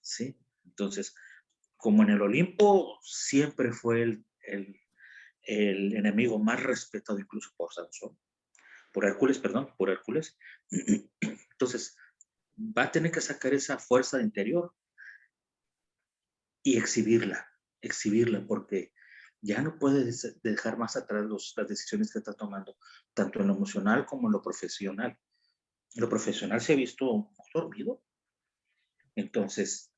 ¿Sí? Entonces, como en el Olimpo siempre fue el, el, el enemigo más respetado incluso por Sansón, por Hércules, perdón, por Hércules. Entonces, va a tener que sacar esa fuerza de interior y exhibirla, exhibirla, porque ya no puede dejar más atrás las decisiones que está tomando, tanto en lo emocional como en lo profesional. lo profesional se ha visto dormido. Entonces,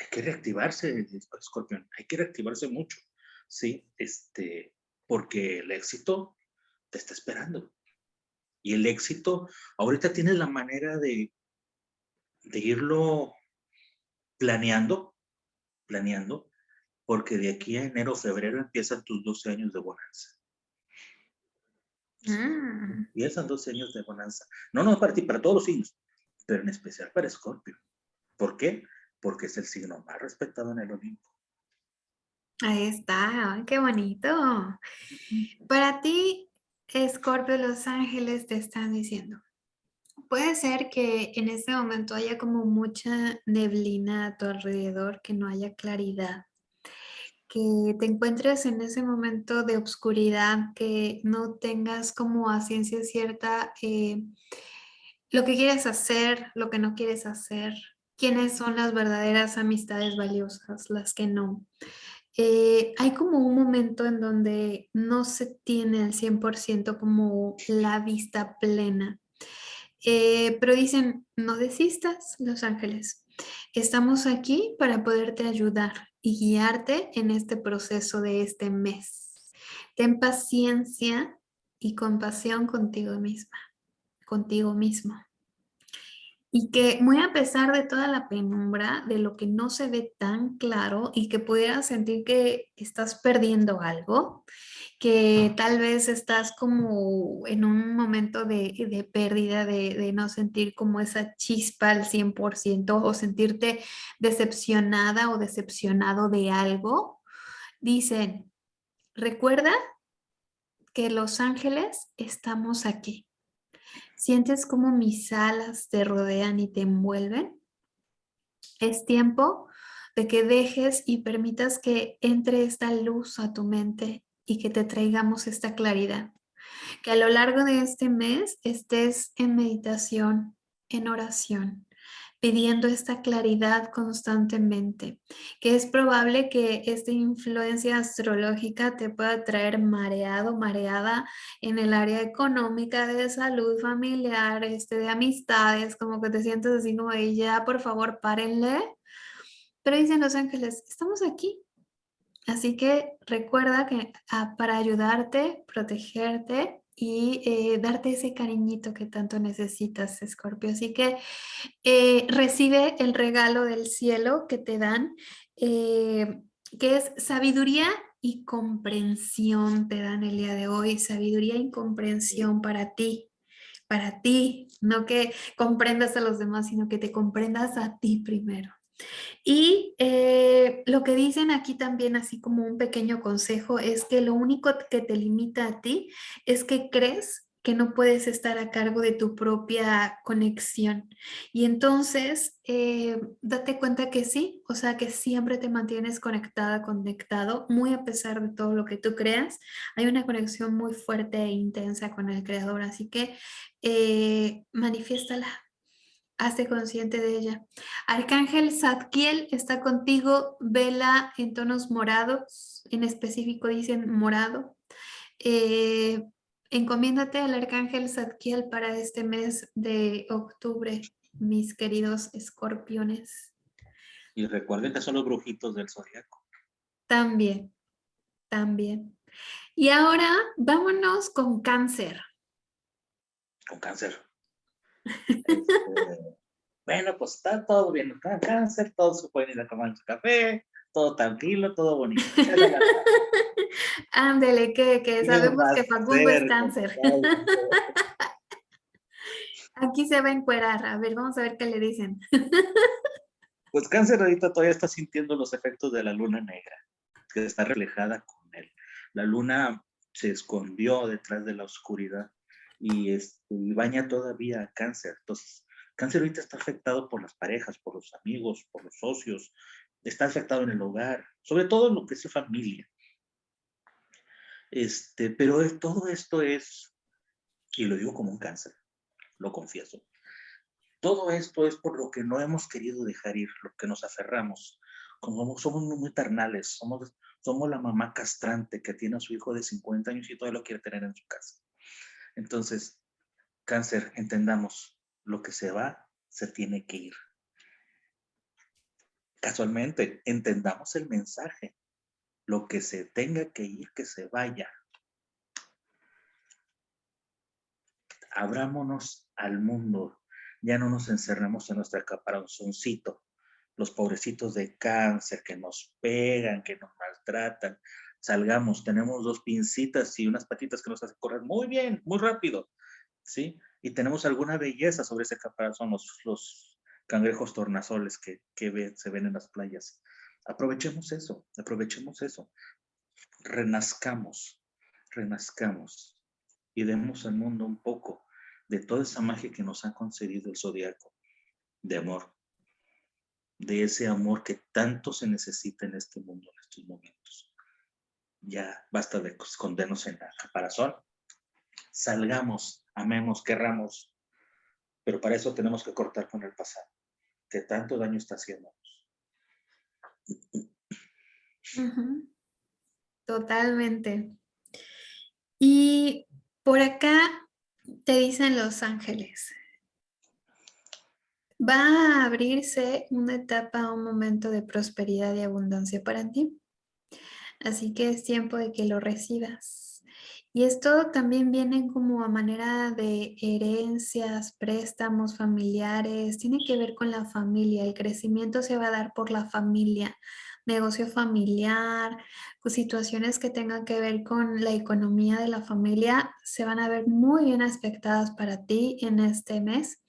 hay que reactivarse, Scorpion, hay que reactivarse mucho, ¿sí? Este, porque el éxito te está esperando. Y el éxito, ahorita tienes la manera de, de irlo planeando, planeando, porque de aquí a enero, febrero empiezan tus 12 años de bonanza. Mm. Empiezan 12 años de bonanza. No, no para ti, para todos los signos, pero en especial para Escorpio. ¿Por qué? Porque es el signo más respetado en el Olimpo. Ahí está, qué bonito. Para ti, Escorpio, Los Ángeles te están diciendo, puede ser que en este momento haya como mucha neblina a tu alrededor, que no haya claridad que te encuentres en ese momento de obscuridad, que no tengas como a ciencia cierta eh, lo que quieres hacer, lo que no quieres hacer, quiénes son las verdaderas amistades valiosas, las que no. Eh, hay como un momento en donde no se tiene al 100% como la vista plena. Eh, pero dicen, no desistas, Los Ángeles. Estamos aquí para poderte ayudar y guiarte en este proceso de este mes. Ten paciencia y compasión contigo misma, contigo mismo. Y que muy a pesar de toda la penumbra, de lo que no se ve tan claro y que pudieras sentir que estás perdiendo algo, que tal vez estás como en un momento de, pérdida, de, no sentir como esa chispa al 100% o sentirte decepcionada o decepcionado de algo, dicen, recuerda que los ángeles estamos aquí. ¿Sientes como mis alas te rodean y te envuelven? Es tiempo de que dejes y permitas que entre esta luz a tu mente y que te traigamos esta claridad. Que a lo largo de este mes estés en meditación, en oración pidiendo esta claridad constantemente, que es probable que esta influencia astrológica te pueda traer mareado, mareada en el área económica, de salud familiar, este, de amistades, como que te sientes así como de ya, por favor, párenle. Pero dicen los ángeles, estamos aquí. Así que recuerda que ah, para ayudarte, protegerte, y eh, darte ese cariñito que tanto necesitas, Escorpio. Así que eh, recibe el regalo del cielo que te dan, eh, que es sabiduría y comprensión te dan el día de hoy, sabiduría y comprensión para ti, para ti, no que comprendas a los demás, sino que te comprendas a ti primero. Y eh, lo que dicen aquí también, así como un pequeño consejo, es que lo único que te limita a ti es que crees que no puedes estar a cargo de tu propia conexión. Y entonces, eh, date cuenta que sí, o sea, que siempre te mantienes conectada, conectado, muy a pesar de todo lo que tú creas. Hay una conexión muy fuerte e intensa con el creador, así que eh, manifiéstala, Hazte consciente de ella. Arcángel Zadkiel está contigo, vela en tonos morados, en específico dicen morado. Eh, encomiéndate al Arcángel Zadkiel para este mes de octubre, mis queridos escorpiones. Y recuerden que son los brujitos del zodiaco. También, también. Y ahora vámonos con cáncer. Con cáncer. Este, bueno, pues está todo bien, cáncer, todos se pueden ir a tomar su café, todo tranquilo, todo bonito. Ándele, que, que sabemos que Facundo es cáncer. Aquí se va a encuerar, a ver, vamos a ver qué le dicen. Pues cáncer ahorita todavía está sintiendo los efectos de la luna negra, que está reflejada con él. La luna se escondió detrás de la oscuridad y, este, baña todavía cáncer. Entonces, cáncer ahorita está afectado por las parejas, por los amigos, por los socios, está afectado en el hogar, sobre todo en lo que es familia. Este, pero todo esto es, y lo digo como un cáncer, lo confieso, todo esto es por lo que no hemos querido dejar ir, lo que nos aferramos. Como somos muy ternales, somos, somos la mamá castrante que tiene a su hijo de 50 años y todavía lo quiere tener en su casa. Entonces, cáncer, entendamos, lo que se va, se tiene que ir. Casualmente, entendamos el mensaje. Lo que se tenga que ir, que se vaya. Abrámonos al mundo. Ya no nos encerramos en nuestra caparazóncito. Los pobrecitos de cáncer que nos pegan, que nos maltratan, salgamos, tenemos dos pincitas y unas patitas que nos hacen correr muy bien, muy rápido, ¿sí? Y tenemos alguna belleza sobre ese caparazón, los, los cangrejos tornasoles que, que se ven en las playas. Aprovechemos eso, aprovechemos eso. Renazcamos, renazcamos y demos al mundo un poco de toda esa magia que nos ha concedido el zodiaco de amor, de ese amor que tanto se necesita en este mundo en estos momentos ya basta de escondernos en la caparazón. Salgamos, amemos, querramos, pero para eso tenemos que cortar con el pasado, que tanto daño está haciendo. Totalmente. Y por acá te dicen los ángeles, va a abrirse una etapa, un momento de prosperidad y abundancia para ti. Así que es tiempo de que lo recibas. Y esto también viene como a manera de herencias, préstamos familiares, tiene que ver con la familia, el crecimiento se va a dar por la familia, negocio familiar, pues, situaciones que tengan que ver con la economía de la familia se van a ver muy bien aspectadas para ti en este mes.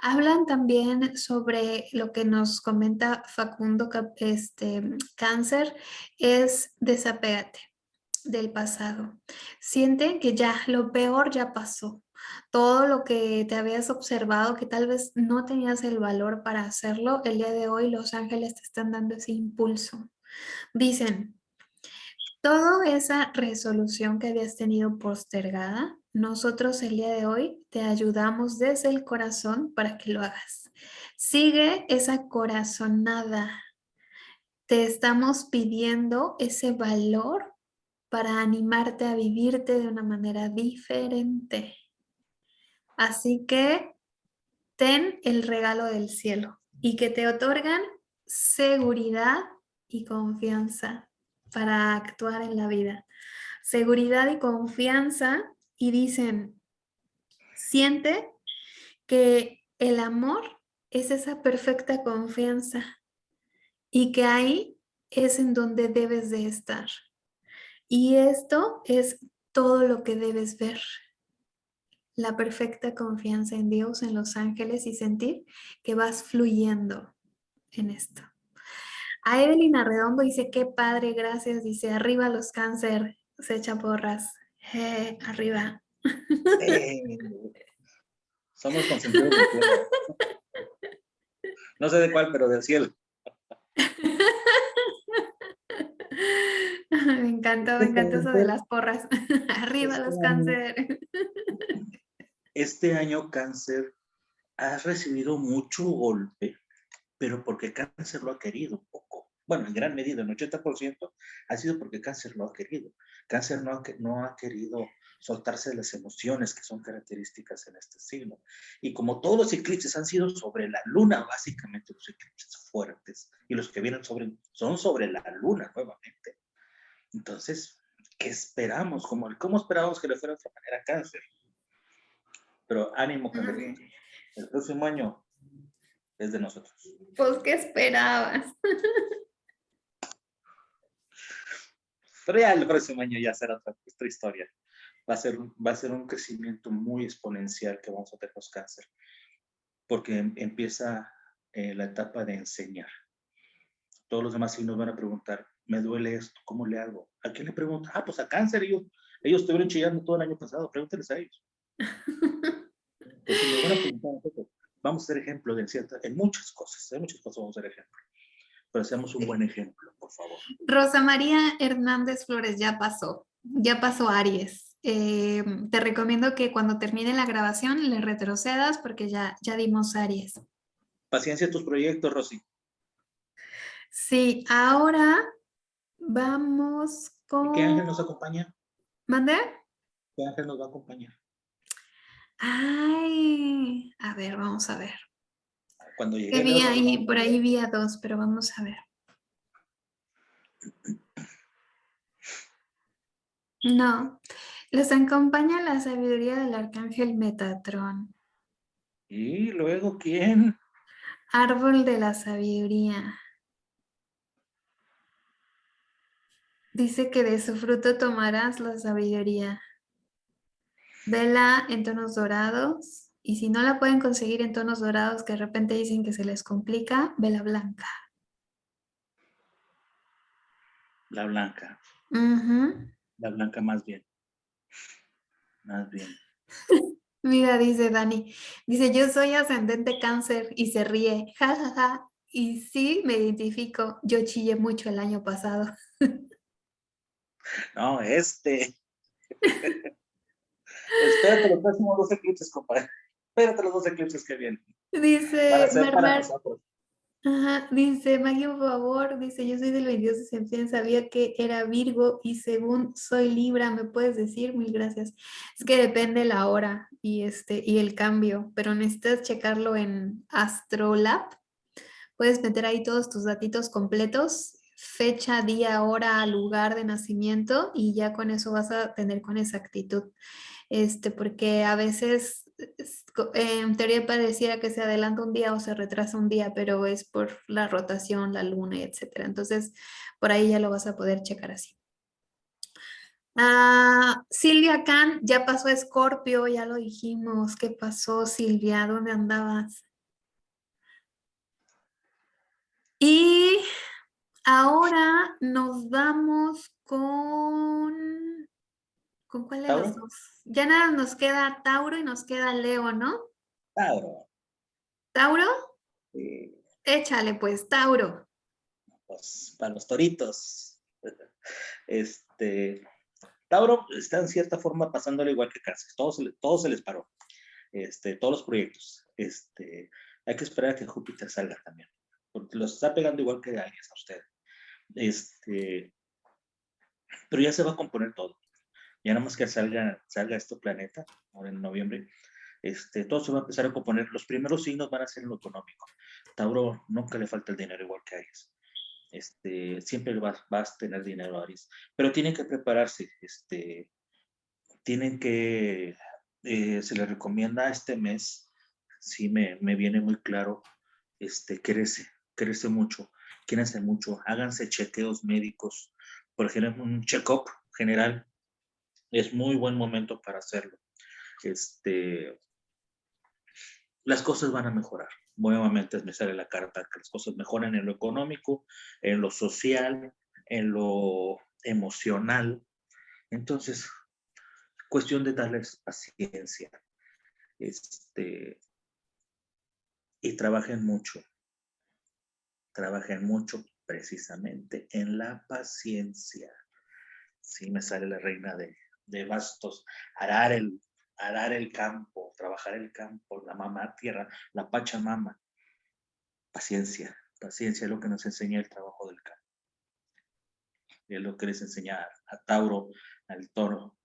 Hablan también sobre lo que nos comenta Facundo este, Cáncer, es desapégate del pasado. Siente que ya lo peor ya pasó. Todo lo que te habías observado, que tal vez no tenías el valor para hacerlo, el día de hoy los ángeles te están dando ese impulso. Dicen, toda esa resolución que habías tenido postergada, nosotros el día de hoy te ayudamos desde el corazón para que lo hagas. Sigue esa corazonada. Te estamos pidiendo ese valor para animarte a vivirte de una manera diferente. Así que ten el regalo del cielo y que te otorgan seguridad y confianza para actuar en la vida. Seguridad y confianza y dicen, siente que el amor es esa perfecta confianza y que ahí es en donde debes de estar. Y esto es todo lo que debes ver. La perfecta confianza en Dios, en los ángeles y sentir que vas fluyendo en esto. A Evelyn Arredondo dice, qué padre, gracias. Dice, arriba los cáncer, se echa porras. Eh, arriba. Eh, somos consentidos No sé de cuál, pero del cielo. Me encantó, me encantó eso de las porras. Arriba los cáncer. Este año cáncer ha recibido mucho golpe, pero porque cáncer lo ha querido poco. Bueno, en gran medida, en 80% ha sido porque cáncer lo ha querido. Cáncer no no ha querido soltarse de las emociones que son características en este signo. Y como todos los eclipses han sido sobre la luna, básicamente los eclipses fuertes, y los que vienen sobre, son sobre la luna nuevamente. Entonces, ¿qué esperamos? ¿Cómo, cómo esperábamos que le fuera de otra manera cáncer? Pero ánimo, que El próximo año es de nosotros. Pues, ¿qué esperabas? Real, el próximo año ya será otra, otra historia va a ser, va a ser un crecimiento muy exponencial que vamos a tener los cáncer, porque em, empieza eh, la etapa de enseñar. Todos los demás signos van a preguntar, me duele esto, ¿cómo le hago? ¿A quién le pregunto? Ah, pues a cáncer, ellos, ellos estuvieron chillando todo el año pasado, pregúntenles a ellos. vamos a ser ejemplo de ciertas, en muchas cosas, en muchas cosas vamos a ser ejemplo. Pero seamos un buen ejemplo, por favor. Rosa María Hernández Flores ya pasó, ya pasó Aries. Eh, te recomiendo que cuando termine la grabación le retrocedas porque ya, ya dimos Aries. Paciencia en tus proyectos, Rosy. Sí, ahora vamos con... ¿Qué ángel nos acompaña? ¿Mande? ¿Qué ángel nos va a acompañar? Ay, a ver, vamos a ver. Cuando llegue... Vi ahí, por ahí vi a dos, pero vamos a ver. No, les acompaña la sabiduría del arcángel Metatrón. ¿Y luego quién? Árbol de la sabiduría. Dice que de su fruto tomarás la sabiduría. Vela en tonos dorados. Y si no la pueden conseguir en tonos dorados, que de repente dicen que se les complica, vela blanca. La blanca. La blanca más bien. Más bien. Mira, dice Dani, dice, yo soy ascendente cáncer y se ríe, jajaja, ja, ja. y sí me identifico, yo chillé mucho el año pasado. No, este. Espérate los próximos dos eclipses, compadre. Espérate los dos eclipses que vienen. Dice, Ajá, dice, Maggie, por favor, dice, yo soy del 22 de septiembre, sabía que era Virgo y según soy Libra, ¿me puedes decir? Mil gracias. Es que depende la hora y, este, y el cambio, pero necesitas checarlo en Astrolab. Puedes meter ahí todos tus datitos completos, fecha, día, hora, lugar de nacimiento y ya con eso vas a tener con exactitud. Este, porque a veces en teoría pareciera que se adelanta un día o se retrasa un día, pero es por la rotación, la luna, etcétera. Entonces, por ahí ya lo vas a poder checar así. Ah, Silvia Khan, ya pasó Escorpio, ya lo dijimos. ¿Qué pasó, Silvia? ¿Dónde andabas? Y ahora nos vamos con ¿Con cuál de los dos? Ya nada nos queda Tauro y nos queda Leo, ¿no? Tauro. ¿Tauro? Sí. Échale pues, Tauro. Pues para los toritos. Este, Tauro está en cierta forma pasándole igual que Cáncer, todo se, todo se les paró, este, todos los proyectos. Este, hay que esperar a que Júpiter salga también, porque los está pegando igual que Aries a usted. Este, pero ya se va a componer todo. Ya nada más que salga, salga este planeta, ahora en noviembre, este, todo se va a empezar a componer. Los primeros signos van a ser lo económico. Tauro nunca le falta el dinero igual que Aries. Este, siempre vas, vas a tener dinero, Aries. Pero tienen que prepararse. Este, tienen que, eh, se les recomienda este mes, sí me, me, viene muy claro, este, crece, crece mucho, quédense mucho, háganse chequeos médicos, por ejemplo, un check-up general, es muy buen momento para hacerlo. Este, las cosas van a mejorar. Nuevamente me sale la carta que las cosas mejoran en lo económico, en lo social, en lo emocional. Entonces, cuestión de darles paciencia. Este, y trabajen mucho. Trabajen mucho precisamente en la paciencia. Sí, me sale la reina de, de bastos. Arar el, arar el campo, trabajar el campo, la mamá tierra, la pachamama. Paciencia, paciencia es lo que nos enseña el trabajo del campo. Es lo que les enseña a Tauro, al toro,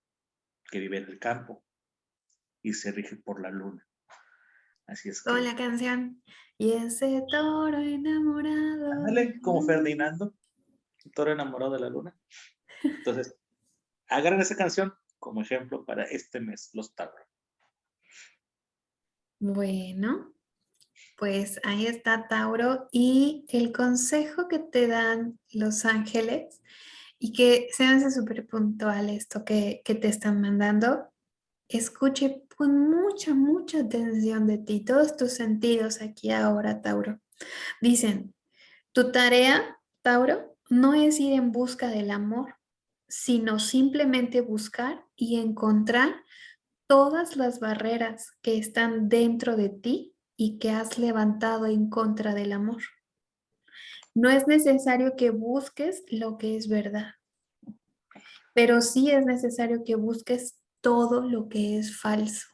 que vive en el campo y se rige por la luna. Así es. Con la canción. Y ese toro enamorado. Ándale, como Ferdinando, el toro enamorado de la luna. Entonces, agarren esa canción como ejemplo para este mes, los Tauro. Bueno, pues ahí está Tauro y el consejo que te dan los ángeles y que se súper puntual esto que, que te están mandando, escuche con mucha, mucha atención de ti, todos tus sentidos aquí ahora, Tauro. Dicen, tu tarea, Tauro, no es ir en busca del amor, sino simplemente buscar y encontrar todas las barreras que están dentro de ti y que has levantado en contra del amor. No es necesario que busques lo que es verdad, pero sí es necesario que busques todo lo que es falso.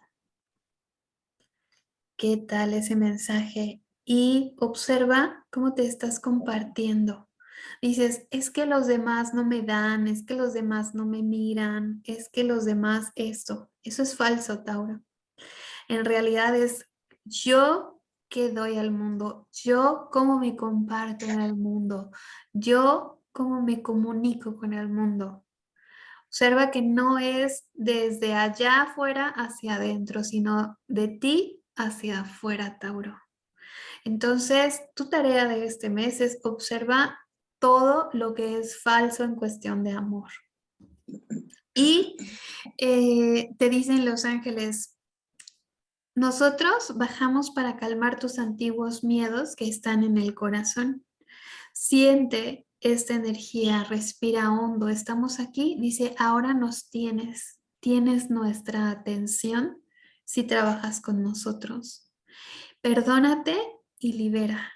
¿Qué tal ese mensaje? Y observa cómo te estás compartiendo. Dices, es que los demás no me dan, es que los demás no me miran, es que los demás esto. Eso es falso, Tauro. En realidad es yo que doy al mundo, yo cómo me comparto en el mundo, yo cómo me comunico con el mundo. Observa que no es desde allá afuera hacia adentro, sino de ti hacia afuera, Tauro. Entonces, tu tarea de este mes es observar todo lo que es falso en cuestión de amor. Y eh, te dicen los ángeles, nosotros bajamos para calmar tus antiguos miedos que están en el corazón. Siente esta energía, respira hondo, estamos aquí, dice, ahora nos tienes, tienes nuestra atención si trabajas con nosotros. Perdónate y libera.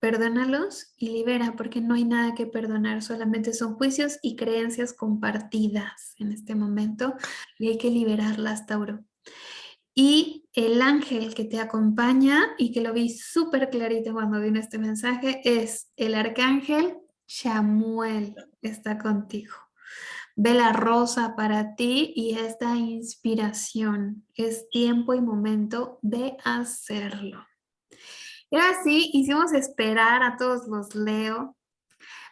Perdónalos y libera porque no hay nada que perdonar, solamente son juicios y creencias compartidas en este momento y hay que liberarlas, Tauro. Y el ángel que te acompaña y que lo vi súper clarito cuando vino este mensaje es el arcángel Chamuel, está contigo. Ve la rosa para ti y esta inspiración. Es tiempo y momento de hacerlo. Y así hicimos esperar a todos los Leo,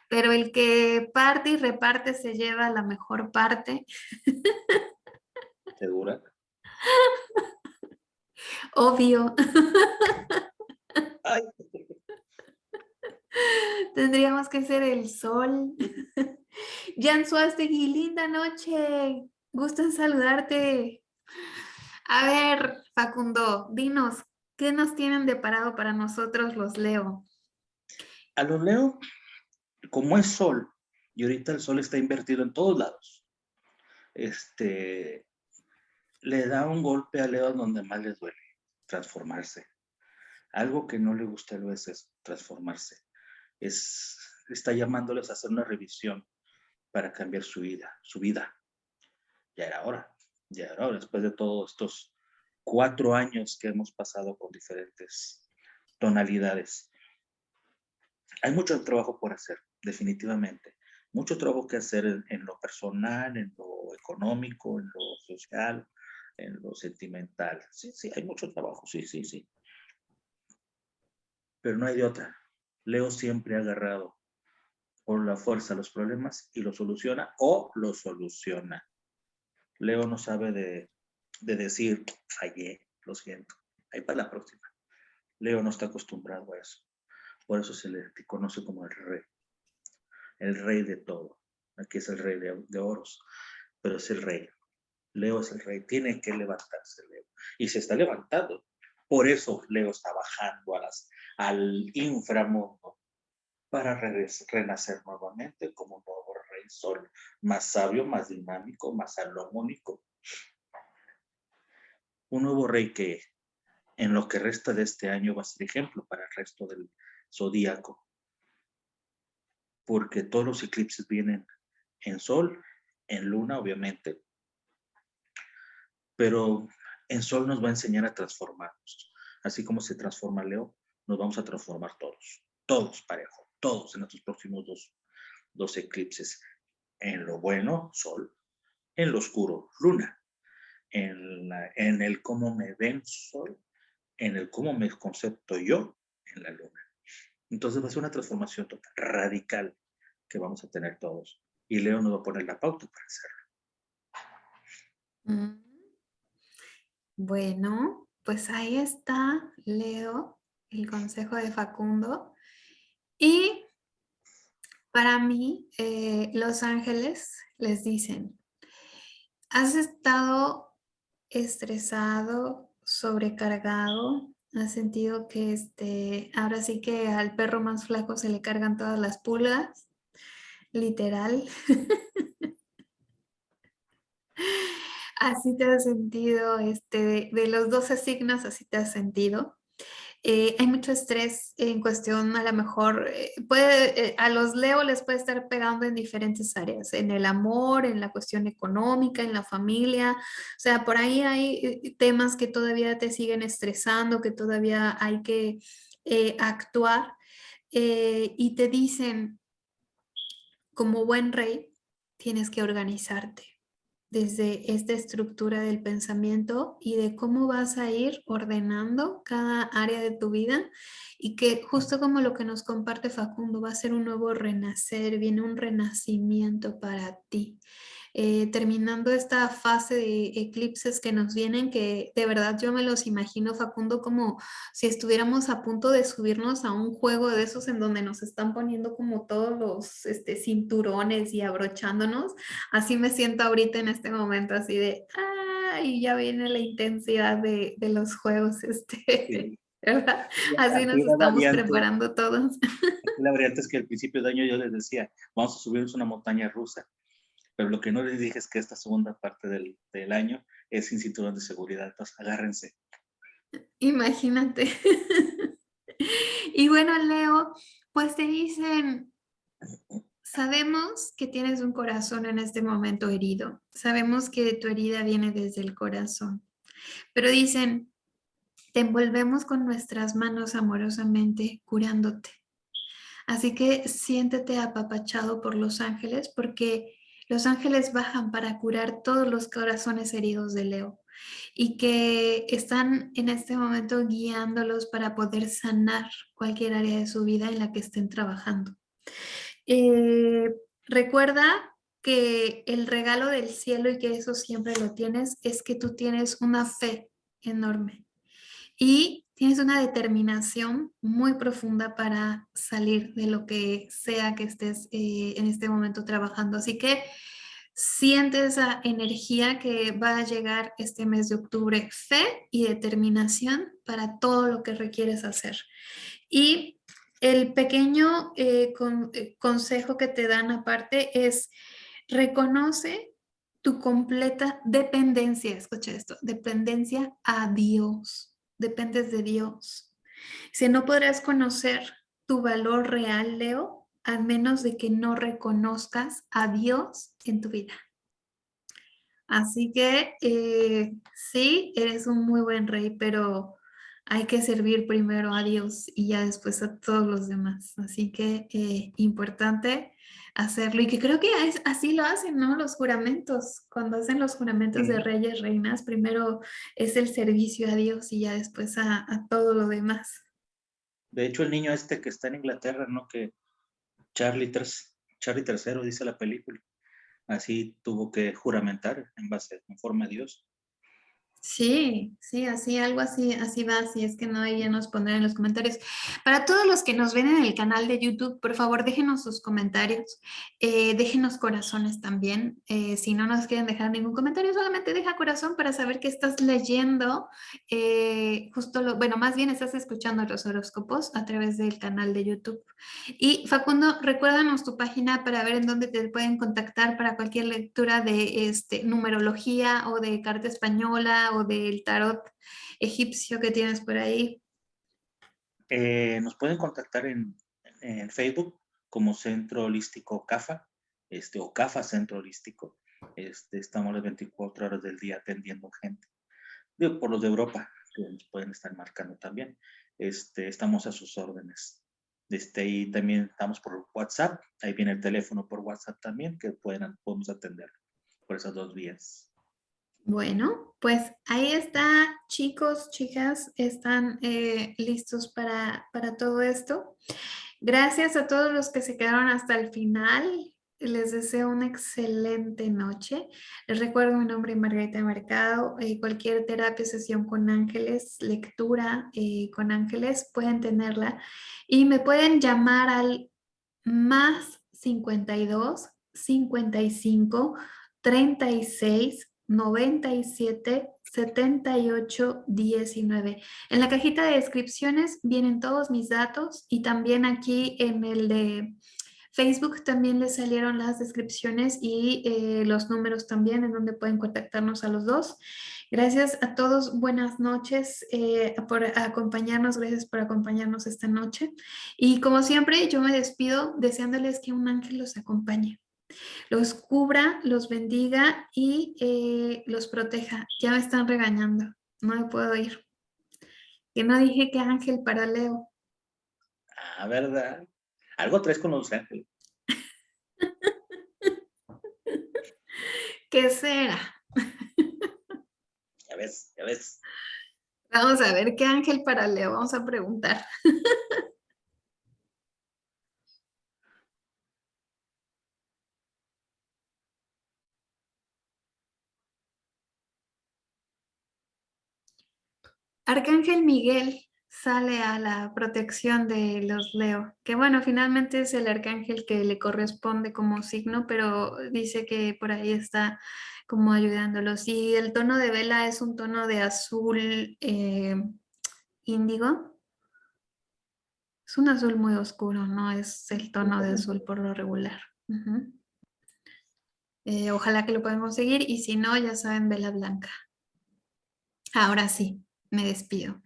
pero el que parte y reparte se lleva la mejor parte. ¿Segura? Obvio. Tendríamos que ser el sol. Jan Suastegui, linda noche. Gusto en saludarte. A ver, Facundo, dinos, ¿Qué nos tienen deparado para nosotros los Leo? A los Leo, como es sol, y ahorita el sol está invertido en todos lados, este, le da un golpe a Leo donde más les duele, transformarse. Algo que no le gusta a Leo es transformarse. Es, está llamándoles a hacer una revisión para cambiar su vida, su vida. ya era hora, ya era hora, después de todos estos cuatro años que hemos pasado con diferentes tonalidades. Hay mucho trabajo por hacer, definitivamente. Mucho trabajo que hacer en, lo personal, en lo económico, en lo social, en lo sentimental. Sí, sí, hay mucho trabajo, sí, sí, sí. Pero no hay de otra. Leo siempre ha agarrado por la fuerza los problemas y lo soluciona o lo soluciona. Leo no sabe de, de decir, fallé, lo siento. Ahí para la próxima. Leo no está acostumbrado a eso. Por eso se le conoce como el rey. El rey de todo. Aquí es el rey de, oros, pero es el rey. Leo es el rey. Tiene que levantarse Leo. Y se está levantando. Por eso Leo está bajando a las, al inframundo para renacer nuevamente como un nuevo rey sol, más sabio, más dinámico, más salomónico. Un nuevo rey que en lo que resta de este año va a ser ejemplo para el resto del zodíaco. Porque todos los eclipses vienen en sol, en luna, obviamente. Pero en sol nos va a enseñar a transformarnos. Así como se transforma Leo, nos vamos a transformar todos. Todos parejo, todos en estos próximos dos, dos eclipses. En lo bueno, sol. En lo oscuro, luna. En, en el cómo me ven, sol en el cómo me concepto yo en la luna. Entonces va a ser una transformación total, radical, que vamos a tener todos. Y Leo nos va a poner la pauta para hacerlo. Mm. Bueno, pues ahí está, Leo, el consejo de Facundo. Y para mí, eh, los ángeles les dicen, has estado estresado, sobrecargado, ha sentido que este, ahora sí que al perro más flaco se le cargan todas las pulgas, literal. así te has sentido, este, de, los 12 signos así te has sentido. Eh, hay mucho estrés en cuestión, a lo mejor, eh, puede, eh, a los Leo les puede estar pegando en diferentes áreas, en el amor, en la cuestión económica, en la familia, o sea, por ahí hay temas que todavía te siguen estresando, que todavía hay que actuar y te dicen, como buen rey, tienes que organizarte desde esta estructura del pensamiento y de cómo vas a ir ordenando cada área de tu vida y que justo como lo que nos comparte Facundo, va a ser un nuevo renacer, viene un renacimiento para ti. Eh, terminando esta fase de eclipses que nos vienen, que de verdad yo me los imagino, Facundo, como si estuviéramos a punto de subirnos a un juego de esos en donde nos están poniendo como todos los este, cinturones y abrochándonos. Así me siento ahorita en este momento, así de, ¡ah! Y ya viene la intensidad de, de los juegos, este... ¿verdad? Así nos estamos preparando todos. La variante es que al principio de año yo les decía, vamos a subirnos una montaña rusa pero lo que no les dije es que esta segunda parte del, año es sin cinturón de seguridad, entonces agárrense. Imagínate. y bueno, Leo, pues te dicen, sabemos que tienes un corazón en este momento herido, sabemos que tu herida viene desde el corazón, pero dicen, te envolvemos con nuestras manos amorosamente curándote. Así que siéntete apapachado por los ángeles porque los ángeles bajan para curar todos los corazones heridos de Leo y que están en este momento guiándolos para poder sanar cualquier área de su vida en la que estén trabajando. Eh, recuerda que el regalo del cielo y que eso siempre lo tienes es que tú tienes una fe enorme y tienes una determinación muy profunda para salir de lo que sea que estés eh, en este momento trabajando. Así que siente esa energía que va a llegar este mes de octubre, fe y determinación para todo lo que requieres hacer. Y el pequeño eh, eh, consejo que te dan aparte es reconoce tu completa dependencia, escucha esto, dependencia a Dios dependes de Dios. Si no podrás conocer tu valor real, Leo, a menos de que no reconozcas a Dios en tu vida. Así que eh, sí, eres un muy buen rey, pero hay que servir primero a Dios y ya después a todos los demás. Así que eh, importante hacerlo y que creo que así lo hacen, ¿no? Los juramentos, cuando hacen los juramentos de reyes, reinas, primero es el servicio a Dios y ya después a, todo lo demás. De hecho, el niño este que está en Inglaterra, ¿no? Que Charlie, Charlie III dice la película, así tuvo que juramentar en base, conforme a Dios. Sí, sí, así, algo así, así va, si es que no, ahí ya nos pondrán en los comentarios. Para todos los que nos ven en el canal de YouTube, por favor, déjenos sus comentarios, eh, déjenos corazones también, eh, si no nos quieren dejar ningún comentario, solamente deja corazón para saber que estás leyendo, eh, justo lo, bueno, más bien estás escuchando los horóscopos a través del canal de YouTube. Y Facundo, recuérdanos tu página para ver en dónde te pueden contactar para cualquier lectura de este, numerología o de carta española o del tarot egipcio que tienes por ahí? Eh, nos pueden contactar en, Facebook como Centro Holístico CAFA, este, o CAFA Centro Holístico. Este, estamos las 24 horas del día atendiendo gente. por los de Europa, que nos pueden estar marcando también. Este, estamos a sus órdenes. Este, y también estamos por WhatsApp. Ahí viene el teléfono por WhatsApp también, que pueden, podemos atender por esas dos vías. Bueno, pues ahí está, chicos, chicas, están eh, listos para, para todo esto. Gracias a todos los que se quedaron hasta el final. Les deseo una excelente noche. Les recuerdo mi nombre es Margarita Mercado. Eh, cualquier terapia, sesión con ángeles, lectura eh, con ángeles, pueden tenerla. Y me pueden llamar al más 52 55 36 97 78 19. En la cajita de descripciones vienen todos mis datos y también aquí en el de Facebook también les salieron las descripciones y eh, los números también en donde pueden contactarnos a los dos. Gracias a todos, buenas noches eh, por acompañarnos, gracias por acompañarnos esta noche. Y como siempre, yo me despido deseándoles que un ángel los acompañe los cubra, los bendiga y eh, los proteja. Ya me están regañando, no me puedo ir. Que no dije que ángel para Leo. Ah, ¿verdad? Algo traes con los ángeles. ¿Qué será? Ya ves, ya ves. Vamos a ver qué ángel para Leo, vamos a preguntar. Arcángel Miguel sale a la protección de los Leo, que bueno, finalmente es el arcángel que le corresponde como signo, pero dice que por ahí está como ayudándolos. Y el tono de vela es un tono de azul eh, índigo. Es un azul muy oscuro, no es el tono de azul por lo regular. Eh, ojalá que lo puedan conseguir y si no, ya saben, vela blanca. Ahora sí me despido.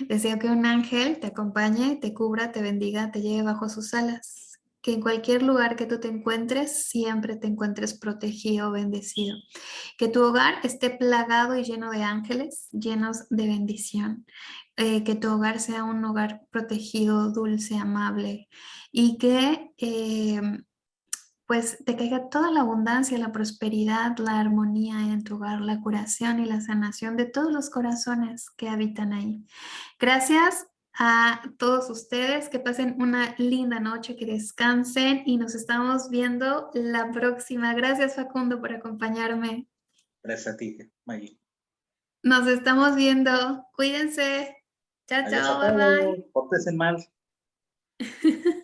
Deseo que un ángel te acompañe, te cubra, te bendiga, te lleve bajo sus alas. Que en cualquier lugar que tú te encuentres, siempre te encuentres protegido, bendecido. Que tu hogar esté plagado y lleno de ángeles, llenos de bendición. Eh, que tu hogar sea un hogar protegido, dulce, amable. Y que... Eh, pues te caiga toda la abundancia, la prosperidad, la armonía en tu hogar, la curación y la sanación de todos los corazones que habitan ahí. Gracias a todos ustedes, que pasen una linda noche, que descansen y nos estamos viendo la próxima. Gracias Facundo por acompañarme. Gracias a ti, Maggie. Nos estamos viendo. Cuídense. Chao, chao, bye bye. Mal.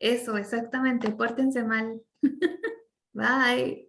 Eso, exactamente. Pórtense mal. Bye.